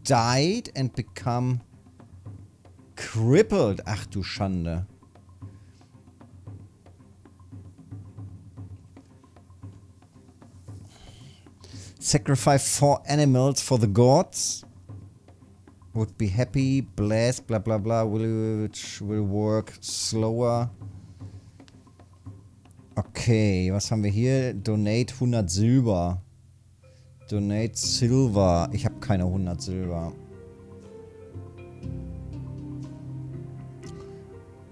died and become crippled. Ach du Schande. Sacrifice four animals for the gods. Would be happy, blessed, bla bla bla, which will work slower. Okay, was haben wir hier? Donate 100 Silber. Donate Silver. Ich habe keine 100 Silber.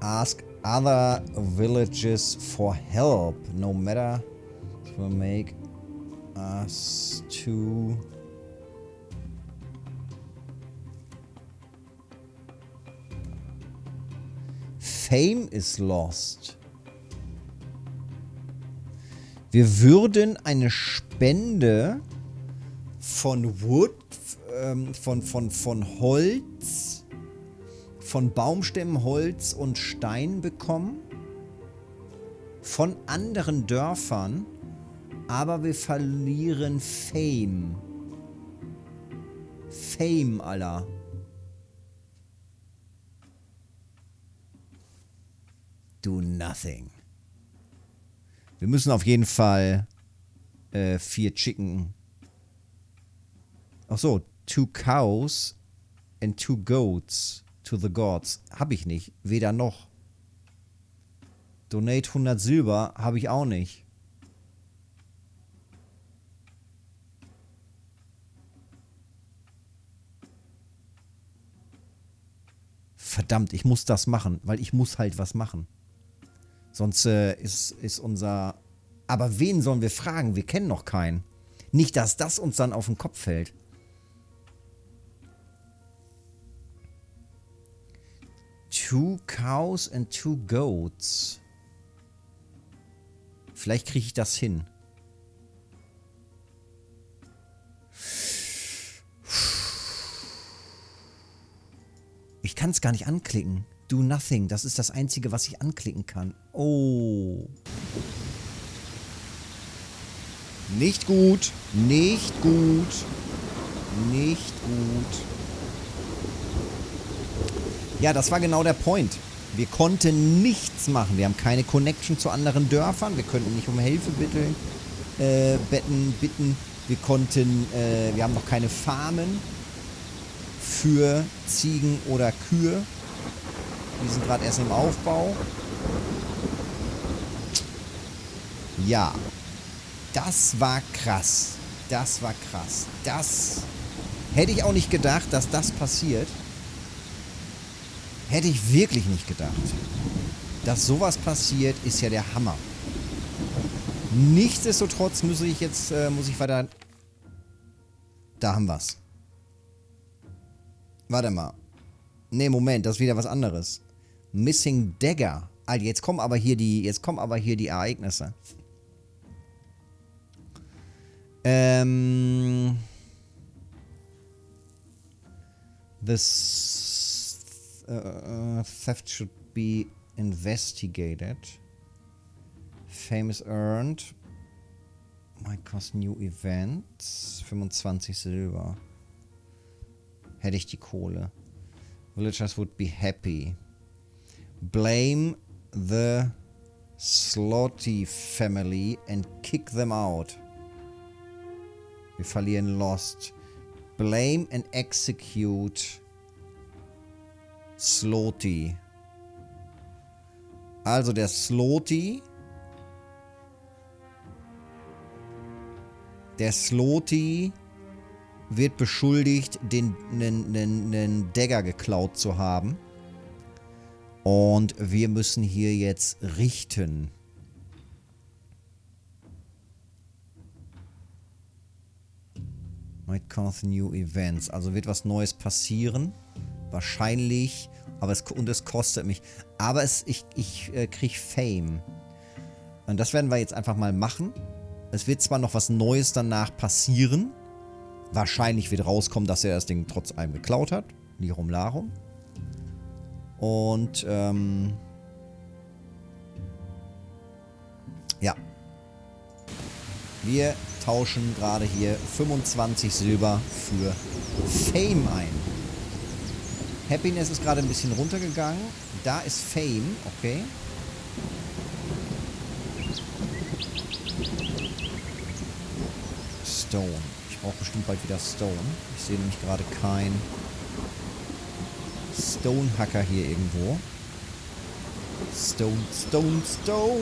Ask other villages for help. No matter. It will make us to... Fame is lost. Wir würden eine Spende von Wood, ähm, von, von, von Holz, von Baumstämmen, Holz und Stein bekommen. Von anderen Dörfern. Aber wir verlieren Fame. Fame, Alter. Do nothing. Wir müssen auf jeden Fall äh, vier Chicken. Ach so, two cows and two goats to the gods. Habe ich nicht. Weder noch. Donate 100 Silber habe ich auch nicht. Verdammt, ich muss das machen, weil ich muss halt was machen. Sonst äh, ist, ist unser... Aber wen sollen wir fragen? Wir kennen noch keinen. Nicht, dass das uns dann auf den Kopf fällt. Two cows and two goats. Vielleicht kriege ich das hin. Ich kann es gar nicht anklicken. Do nothing. Das ist das Einzige, was ich anklicken kann. Oh. Nicht gut. Nicht gut. Nicht gut. Ja, das war genau der Point. Wir konnten nichts machen. Wir haben keine Connection zu anderen Dörfern. Wir könnten nicht um Hilfe bitten. Äh, betten, bitten. Wir konnten, äh, wir haben noch keine Farmen für Ziegen oder Kühe. Die sind gerade erst im Aufbau. Ja. Das war krass. Das war krass. Das hätte ich auch nicht gedacht, dass das passiert. Hätte ich wirklich nicht gedacht. Dass sowas passiert, ist ja der Hammer. Nichtsdestotrotz muss ich jetzt, äh, muss ich weiter... Da haben wir's. Warte mal. Ne, Moment, das ist wieder was anderes. Missing Dagger. Alter, jetzt kommen aber hier die, jetzt kommen aber hier die Ereignisse. Ähm... This uh, theft should be investigated. Famous earned. Might cost new events. 25 Silber. Hätte ich die Kohle. Villagers would be happy. Blame the Slotty family and kick them out. Wir verlieren Lost. Blame and execute Slotty. Also der Slotty. Der Slotty wird beschuldigt, den einen Dagger geklaut zu haben. Und wir müssen hier jetzt richten. Might cause new events. Also wird was Neues passieren. Wahrscheinlich. Aber es, und es kostet mich. Aber es, ich, ich äh, kriege Fame. Und das werden wir jetzt einfach mal machen. Es wird zwar noch was Neues danach passieren. Wahrscheinlich wird rauskommen, dass er das Ding trotz allem geklaut hat. Lirum Larum. Und, ähm... Ja. Wir tauschen gerade hier 25 Silber für Fame ein. Happiness ist gerade ein bisschen runtergegangen. Da ist Fame, okay. Stone. Ich brauche bestimmt bald wieder Stone. Ich sehe nämlich gerade kein Stone-Hacker hier irgendwo. Stone, Stone, Stone.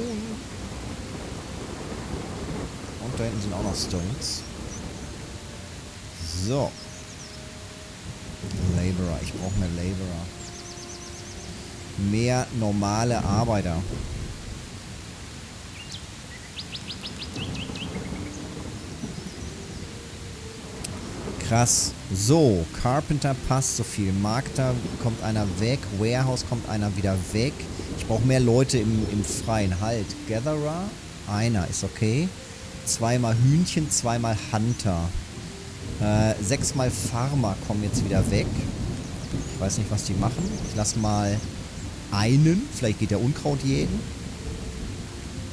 Und da hinten sind auch noch Stones. So. Laborer. Ich brauche mehr Laborer. Mehr normale Arbeiter. Krass. So, Carpenter passt so viel. Markter kommt einer weg. Warehouse kommt einer wieder weg. Ich brauche mehr Leute im, im Freien. Halt. Gatherer. Einer ist okay. Zweimal Hühnchen, zweimal Hunter. Äh, sechsmal Farmer kommen jetzt wieder weg. Ich weiß nicht, was die machen. Ich lasse mal einen. Vielleicht geht der Unkraut jeden.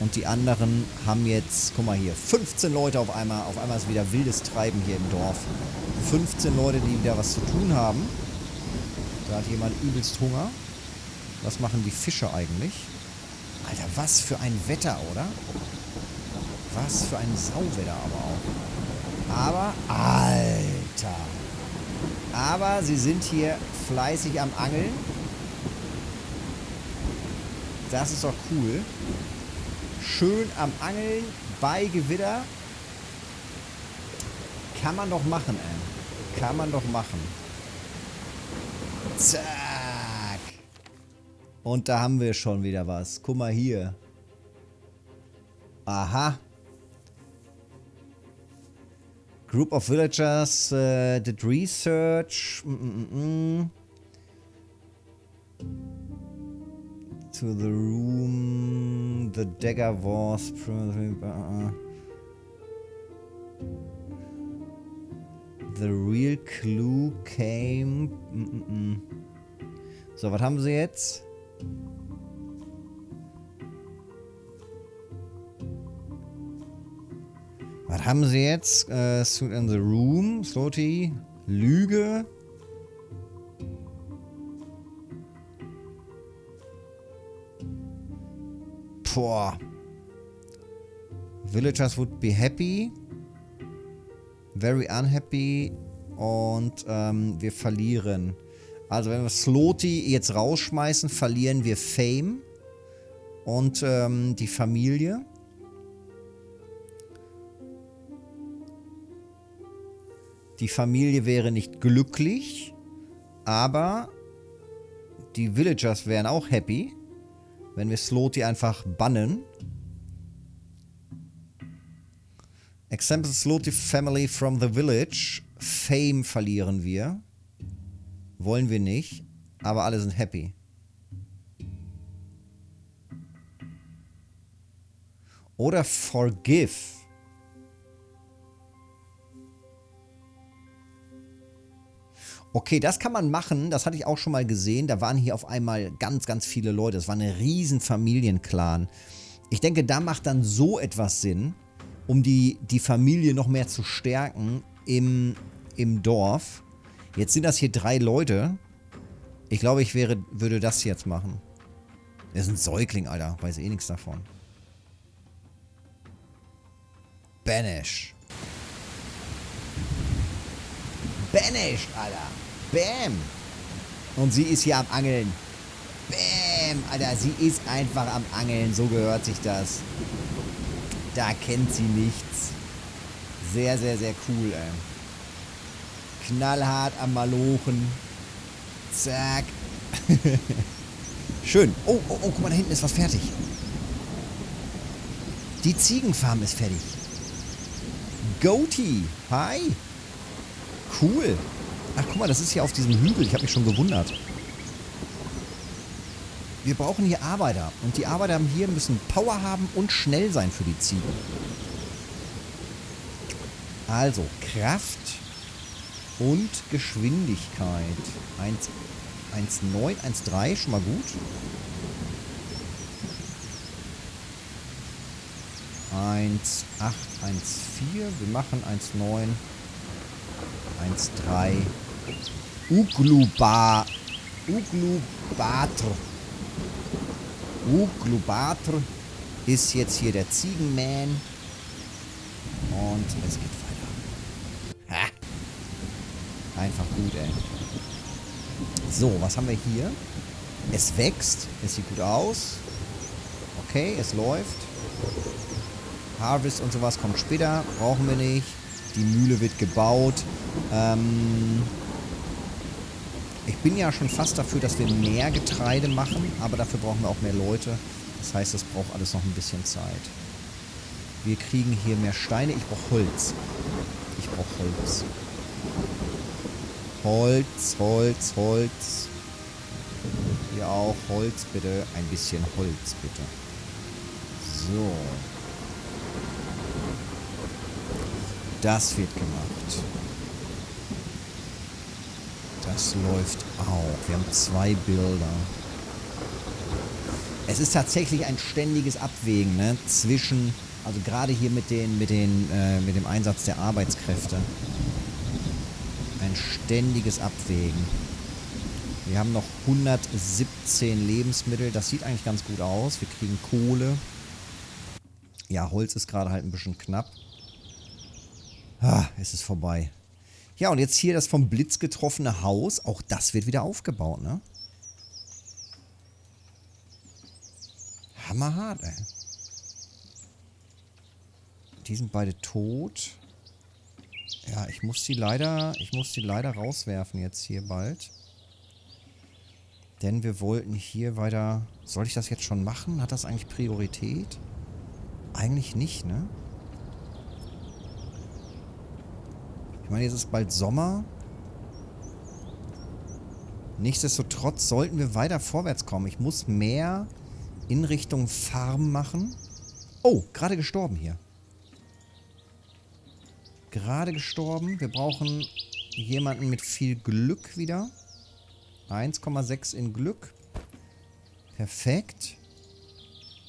Und die anderen haben jetzt, guck mal hier, 15 Leute auf einmal. Auf einmal ist wieder wildes Treiben hier im Dorf. 15 Leute, die wieder was zu tun haben. Da hat jemand übelst Hunger. Was machen die Fische eigentlich? Alter, was für ein Wetter, oder? Was für ein Sauwetter aber auch. Aber, Alter. Aber sie sind hier fleißig am Angeln. Das ist doch cool. Schön am Angeln bei Gewitter. Kann man doch machen, ey. Kann man doch machen. Zack. Und da haben wir schon wieder was. Guck mal hier. Aha. Group of villagers uh, did research mm -mm -mm. To the room. The dagger was uh, the real clue came. So, was haben sie jetzt? Was haben sie jetzt? Äh, Suit in the Room, Slotty, Lüge. Boah. Villagers would be happy. Very unhappy. Und ähm, wir verlieren. Also wenn wir Sloty jetzt rausschmeißen, verlieren wir Fame. Und ähm, die Familie. Die Familie wäre nicht glücklich, aber die Villagers wären auch happy, wenn wir Sloty einfach bannen. Example Sloty Family from the Village. Fame verlieren wir. Wollen wir nicht, aber alle sind happy. Oder Forgive. Okay, das kann man machen. Das hatte ich auch schon mal gesehen. Da waren hier auf einmal ganz, ganz viele Leute. Das war eine riesen Familienclan. Ich denke, da macht dann so etwas Sinn, um die, die Familie noch mehr zu stärken im, im Dorf. Jetzt sind das hier drei Leute. Ich glaube, ich wäre, würde das jetzt machen. Das ist ein Säugling, Alter. Weiß eh nichts davon. Banish. Banished, Alter. Bam. Und sie ist hier am Angeln. Bam, Alter. Sie ist einfach am Angeln. So gehört sich das. Da kennt sie nichts. Sehr, sehr, sehr cool, ey. Knallhart am Malochen. Zack. Schön. Oh, oh, oh, guck mal, da hinten ist was fertig. Die Ziegenfarm ist fertig. Goatee. Hi. Cool. Ach, guck mal, das ist hier auf diesem Hügel. Ich habe mich schon gewundert. Wir brauchen hier Arbeiter. Und die Arbeiter hier müssen Power haben und schnell sein für die Ziegen. Also, Kraft und Geschwindigkeit. 1,9, 1,3, schon mal gut. 1,8, 1,4. Wir machen 1,9, 1,3. Ugluba. Uglubatr. Uglubatr ist jetzt hier der Ziegenman. Und es geht weiter. Ha. Einfach gut, ey. So, was haben wir hier? Es wächst. Es sieht gut aus. Okay, es läuft. Harvest und sowas kommt später. Brauchen wir nicht. Die Mühle wird gebaut. Ähm, ich bin ja schon fast dafür, dass wir mehr Getreide machen, aber dafür brauchen wir auch mehr Leute. Das heißt, es braucht alles noch ein bisschen Zeit. Wir kriegen hier mehr Steine. Ich brauche Holz. Ich brauche Holz. Holz, Holz, Holz. Hier auch Holz, bitte. Ein bisschen Holz, bitte. So. Das wird gemacht. Das läuft auch. Wir haben zwei Bilder. Es ist tatsächlich ein ständiges Abwägen ne? zwischen, also gerade hier mit, den, mit, den, äh, mit dem Einsatz der Arbeitskräfte. Ein ständiges Abwägen. Wir haben noch 117 Lebensmittel. Das sieht eigentlich ganz gut aus. Wir kriegen Kohle. Ja, Holz ist gerade halt ein bisschen knapp. Ah, es ist vorbei. Ja, und jetzt hier das vom Blitz getroffene Haus. Auch das wird wieder aufgebaut, ne? Hammerhart, ey. Die sind beide tot. Ja, ich muss die leider, ich muss die leider rauswerfen jetzt hier bald. Denn wir wollten hier weiter... Soll ich das jetzt schon machen? Hat das eigentlich Priorität? Eigentlich nicht, ne? Ich meine, jetzt ist bald Sommer. Nichtsdestotrotz sollten wir weiter vorwärts kommen. Ich muss mehr in Richtung Farm machen. Oh, gerade gestorben hier. Gerade gestorben. Wir brauchen jemanden mit viel Glück wieder. 1,6 in Glück. Perfekt.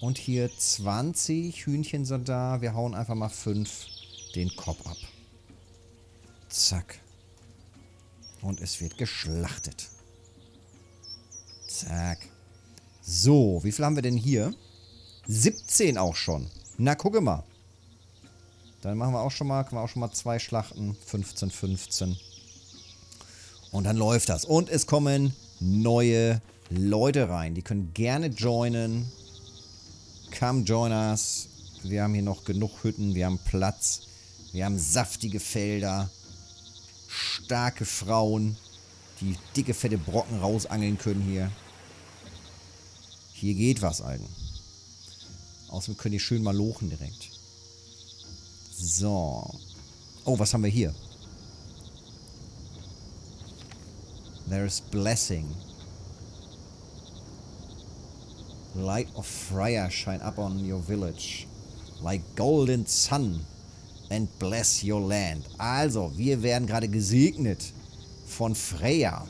Und hier 20 Hühnchen sind da. Wir hauen einfach mal 5 den Kopf ab. Zack. Und es wird geschlachtet. Zack. So, wie viel haben wir denn hier? 17 auch schon. Na, gucke mal. Dann machen wir auch schon mal, können wir auch schon mal zwei Schlachten. 15, 15. Und dann läuft das. Und es kommen neue Leute rein. Die können gerne joinen. Come join us. Wir haben hier noch genug Hütten. Wir haben Platz. Wir haben saftige Felder. Starke Frauen, die dicke, fette Brocken rausangeln können hier. Hier geht was, Alten. Außerdem können die schön mal lochen direkt. So. Oh, was haben wir hier? There is blessing. Light of Freya shine up on your village. Like golden sun. And bless your land. Also, wir werden gerade gesegnet von Freya.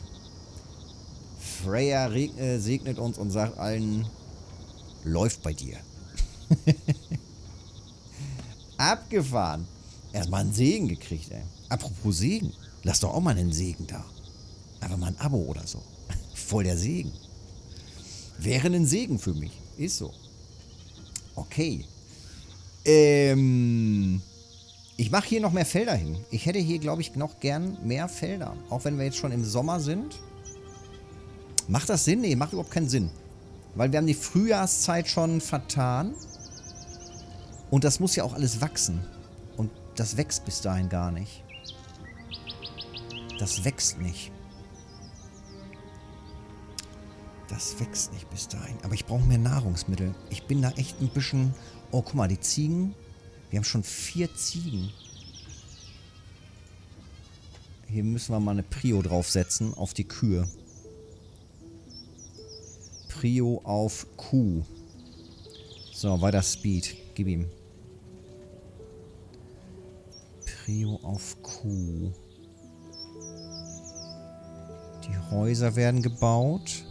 Freya äh, segnet uns und sagt allen, läuft bei dir. Abgefahren. Erstmal einen Segen gekriegt, ey. Apropos Segen. Lass doch auch mal einen Segen da. Einfach mal ein Abo oder so. Voll der Segen. Wäre ein Segen für mich. Ist so. Okay. Ähm. Ich mache hier noch mehr Felder hin. Ich hätte hier, glaube ich, noch gern mehr Felder. Auch wenn wir jetzt schon im Sommer sind. Macht das Sinn? Nee, macht überhaupt keinen Sinn. Weil wir haben die Frühjahrszeit schon vertan. Und das muss ja auch alles wachsen. Und das wächst bis dahin gar nicht. Das wächst nicht. Das wächst nicht bis dahin. Aber ich brauche mehr Nahrungsmittel. Ich bin da echt ein bisschen... Oh, guck mal, die Ziegen... Wir haben schon vier Ziegen. Hier müssen wir mal eine Prio draufsetzen auf die Kühe. Prio auf Kuh. So, weiter Speed. Gib ihm. Prio auf Kuh. Die Häuser werden gebaut.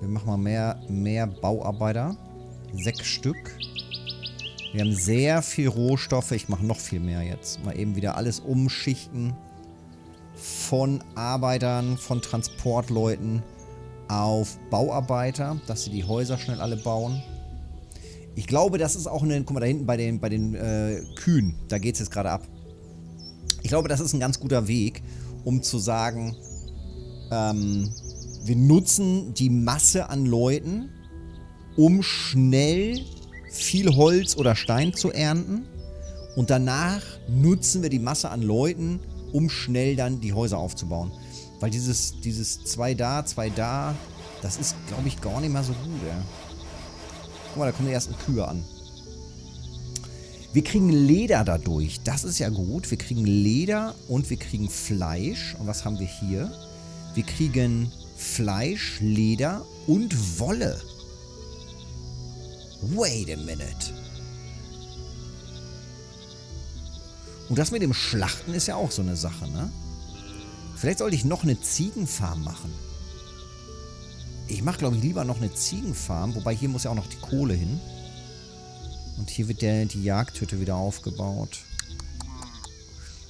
Wir machen mal mehr, mehr Bauarbeiter. Sechs Stück. Wir haben sehr viel Rohstoffe. Ich mache noch viel mehr jetzt. Mal eben wieder alles umschichten. Von Arbeitern, von Transportleuten auf Bauarbeiter, dass sie die Häuser schnell alle bauen. Ich glaube, das ist auch eine... Guck mal, da hinten bei den, bei den äh, Kühen, da geht es jetzt gerade ab. Ich glaube, das ist ein ganz guter Weg, um zu sagen, ähm, wir nutzen die Masse an Leuten, um schnell viel Holz oder Stein zu ernten. Und danach nutzen wir die Masse an Leuten, um schnell dann die Häuser aufzubauen. Weil dieses, dieses zwei da, zwei da, das ist, glaube ich, gar nicht mal so gut, ja. Guck mal, da kommen die ersten Kühe an. Wir kriegen Leder dadurch. Das ist ja gut. Wir kriegen Leder und wir kriegen Fleisch. Und was haben wir hier? Wir kriegen Fleisch, Leder und Wolle. Wait a minute. Und das mit dem Schlachten ist ja auch so eine Sache, ne? Vielleicht sollte ich noch eine Ziegenfarm machen. Ich mache, glaube ich, lieber noch eine Ziegenfarm. Wobei hier muss ja auch noch die Kohle hin. Und hier wird der, die Jagdhütte wieder aufgebaut.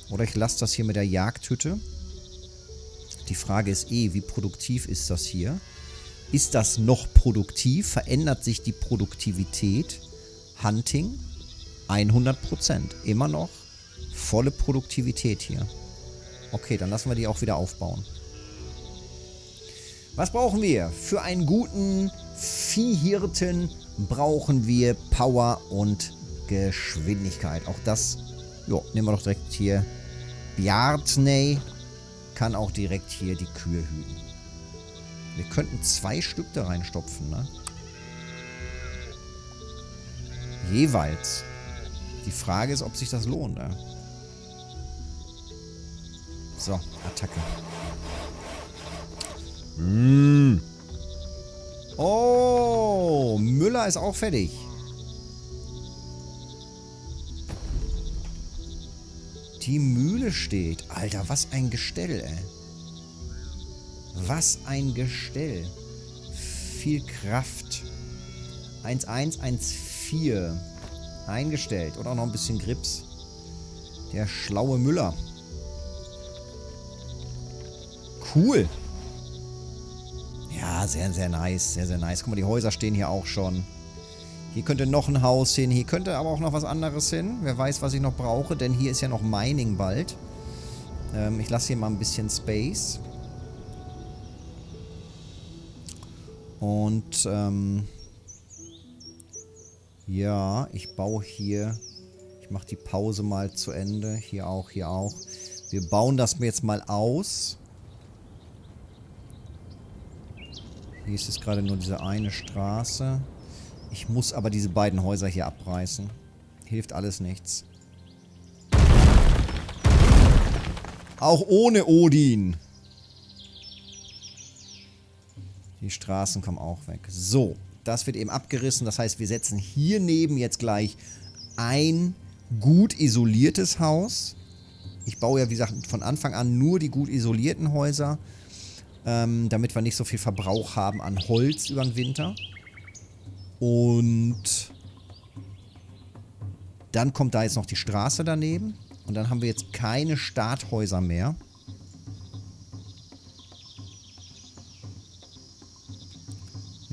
Oder ich lasse das hier mit der Jagdhütte. Die Frage ist eh, wie produktiv ist das hier? Ist das noch produktiv? Verändert sich die Produktivität? Hunting 100%. Immer noch volle Produktivität hier. Okay, dann lassen wir die auch wieder aufbauen. Was brauchen wir? Für einen guten Viehhirten brauchen wir Power und Geschwindigkeit. Auch das, jo, nehmen wir doch direkt hier. Bjartney kann auch direkt hier die Kühe hüten. Wir könnten zwei Stück da reinstopfen, ne? Jeweils. Die Frage ist, ob sich das lohnt, ne? So, Attacke. Mmh. Oh, Müller ist auch fertig. Die Mühle steht. Alter, was ein Gestell, ey. Was ein Gestell. Viel Kraft. 1114. Eingestellt. Und auch noch ein bisschen Grips. Der schlaue Müller. Cool. Ja, sehr, sehr nice. Sehr, sehr nice. Guck mal, die Häuser stehen hier auch schon. Hier könnte noch ein Haus hin. Hier könnte aber auch noch was anderes hin. Wer weiß, was ich noch brauche, denn hier ist ja noch Mining bald. Ähm, ich lasse hier mal ein bisschen Space. Und, ähm... Ja, ich baue hier... Ich mache die Pause mal zu Ende. Hier auch, hier auch. Wir bauen das jetzt mal aus. Hier ist es gerade nur diese eine Straße. Ich muss aber diese beiden Häuser hier abreißen. Hilft alles nichts. Auch ohne Odin. Die Straßen kommen auch weg. So, das wird eben abgerissen. Das heißt, wir setzen hier neben jetzt gleich ein gut isoliertes Haus. Ich baue ja, wie gesagt, von Anfang an nur die gut isolierten Häuser, ähm, damit wir nicht so viel Verbrauch haben an Holz über den Winter. Und dann kommt da jetzt noch die Straße daneben. Und dann haben wir jetzt keine Starthäuser mehr.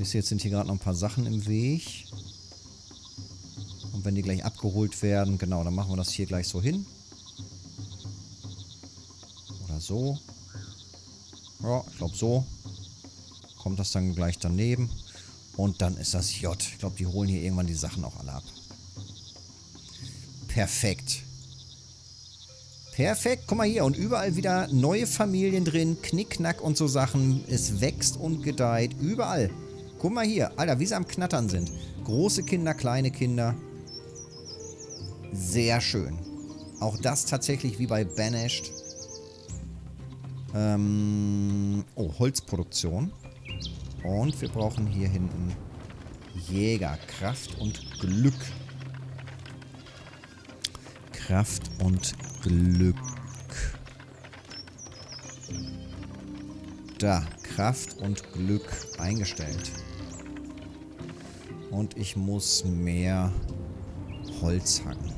Wisst ihr, jetzt sind hier gerade noch ein paar Sachen im Weg. Und wenn die gleich abgeholt werden, genau, dann machen wir das hier gleich so hin. Oder so. Ja, ich glaube so. Kommt das dann gleich daneben. Und dann ist das J. Ich glaube, die holen hier irgendwann die Sachen auch alle ab. Perfekt. Perfekt. Guck mal hier. Und überall wieder neue Familien drin. Knickknack und so Sachen. Es wächst und gedeiht. Überall. Guck mal hier. Alter, wie sie am Knattern sind. Große Kinder, kleine Kinder. Sehr schön. Auch das tatsächlich wie bei Banished. Ähm, oh, Holzproduktion. Und wir brauchen hier hinten Jäger. Kraft und Glück. Kraft und Glück. Da. Kraft und Glück eingestellt. Und ich muss mehr Holz hacken.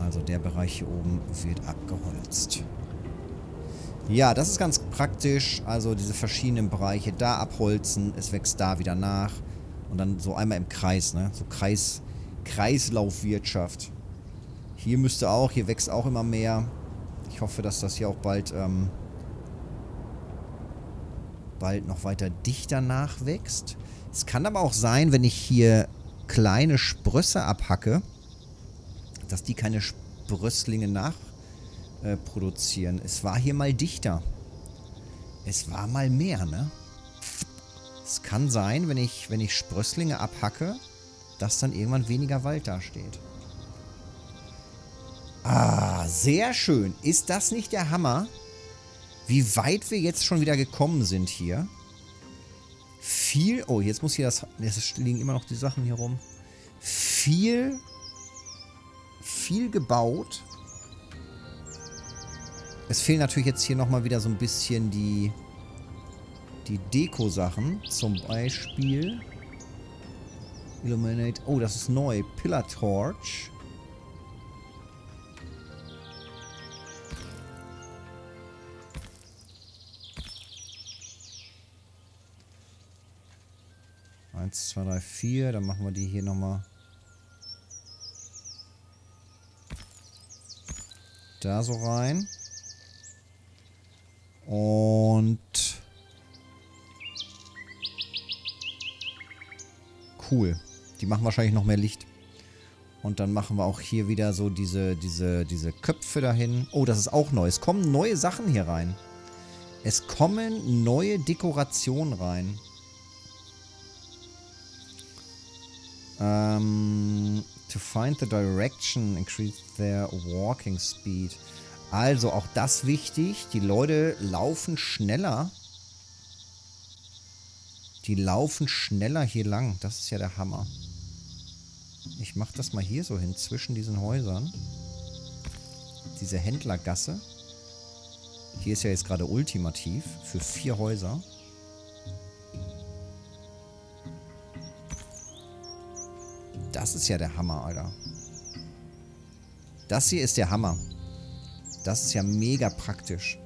Also der Bereich hier oben wird abgeholzt. Ja, das ist ganz praktisch. Also diese verschiedenen Bereiche da abholzen. Es wächst da wieder nach. Und dann so einmal im Kreis, ne? So Kreis, Kreislaufwirtschaft. Hier müsste auch, hier wächst auch immer mehr. Ich hoffe, dass das hier auch bald, ähm, bald noch weiter dichter nachwächst. Es kann aber auch sein, wenn ich hier kleine Sprösse abhacke, dass die keine Sprösslinge nachproduzieren. Äh, es war hier mal dichter. Es war mal mehr, ne? Es kann sein, wenn ich, wenn ich Sprösslinge abhacke, dass dann irgendwann weniger Wald dasteht. Ah, sehr schön. Ist das nicht der Hammer? Wie weit wir jetzt schon wieder gekommen sind hier. Viel... Oh, jetzt muss hier das... Es liegen immer noch die Sachen hier rum. Viel... Viel gebaut. Es fehlen natürlich jetzt hier nochmal wieder so ein bisschen die die Deko-Sachen. Zum Beispiel Illuminate. Oh, das ist neu. Pillar Torch. Eins, zwei, drei, vier. Dann machen wir die hier nochmal. Da so rein. Und Cool. Die machen wahrscheinlich noch mehr Licht. Und dann machen wir auch hier wieder so diese, diese, diese Köpfe dahin. Oh, das ist auch neu. Es kommen neue Sachen hier rein. Es kommen neue Dekorationen rein. Um, to find the direction, increase their walking speed. Also auch das wichtig. Die Leute laufen schneller die laufen schneller hier lang. Das ist ja der Hammer. Ich mache das mal hier so hin, zwischen diesen Häusern. Diese Händlergasse. Hier ist ja jetzt gerade ultimativ für vier Häuser. Das ist ja der Hammer, Alter. Das hier ist der Hammer. Das ist ja mega praktisch.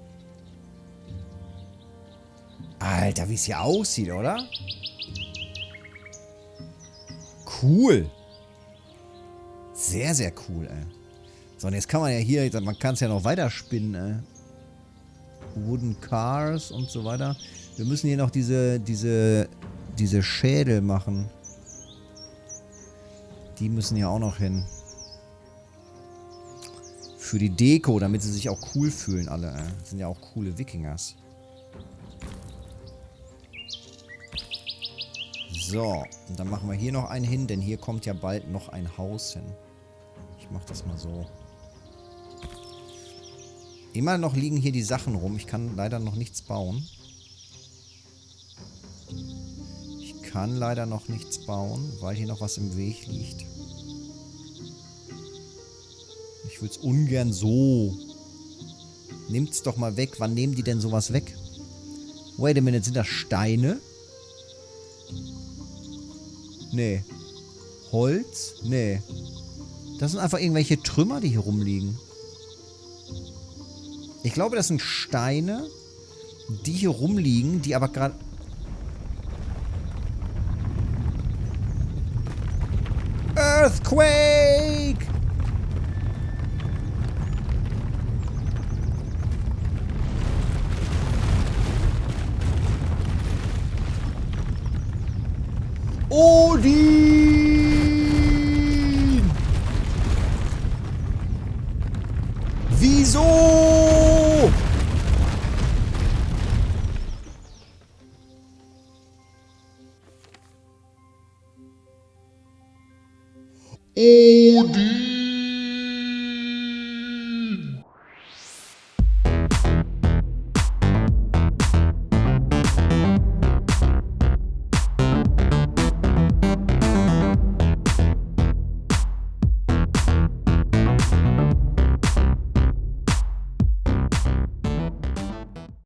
Alter, wie es hier aussieht, oder? Cool. Sehr, sehr cool, ey. So, und jetzt kann man ja hier, man kann es ja noch weiter spinnen, ey. Wooden Cars und so weiter. Wir müssen hier noch diese, diese, diese Schädel machen. Die müssen ja auch noch hin. Für die Deko, damit sie sich auch cool fühlen, alle. Das sind ja auch coole Wikingers. So, und dann machen wir hier noch einen hin, denn hier kommt ja bald noch ein Haus hin. Ich mach das mal so. Immer noch liegen hier die Sachen rum. Ich kann leider noch nichts bauen. Ich kann leider noch nichts bauen, weil hier noch was im Weg liegt. Ich würde es ungern so. Nimmt's doch mal weg. Wann nehmen die denn sowas weg? Wait a minute, sind das Steine? Nee. Holz? Nee. Das sind einfach irgendwelche Trümmer, die hier rumliegen. Ich glaube, das sind Steine, die hier rumliegen, die aber gerade...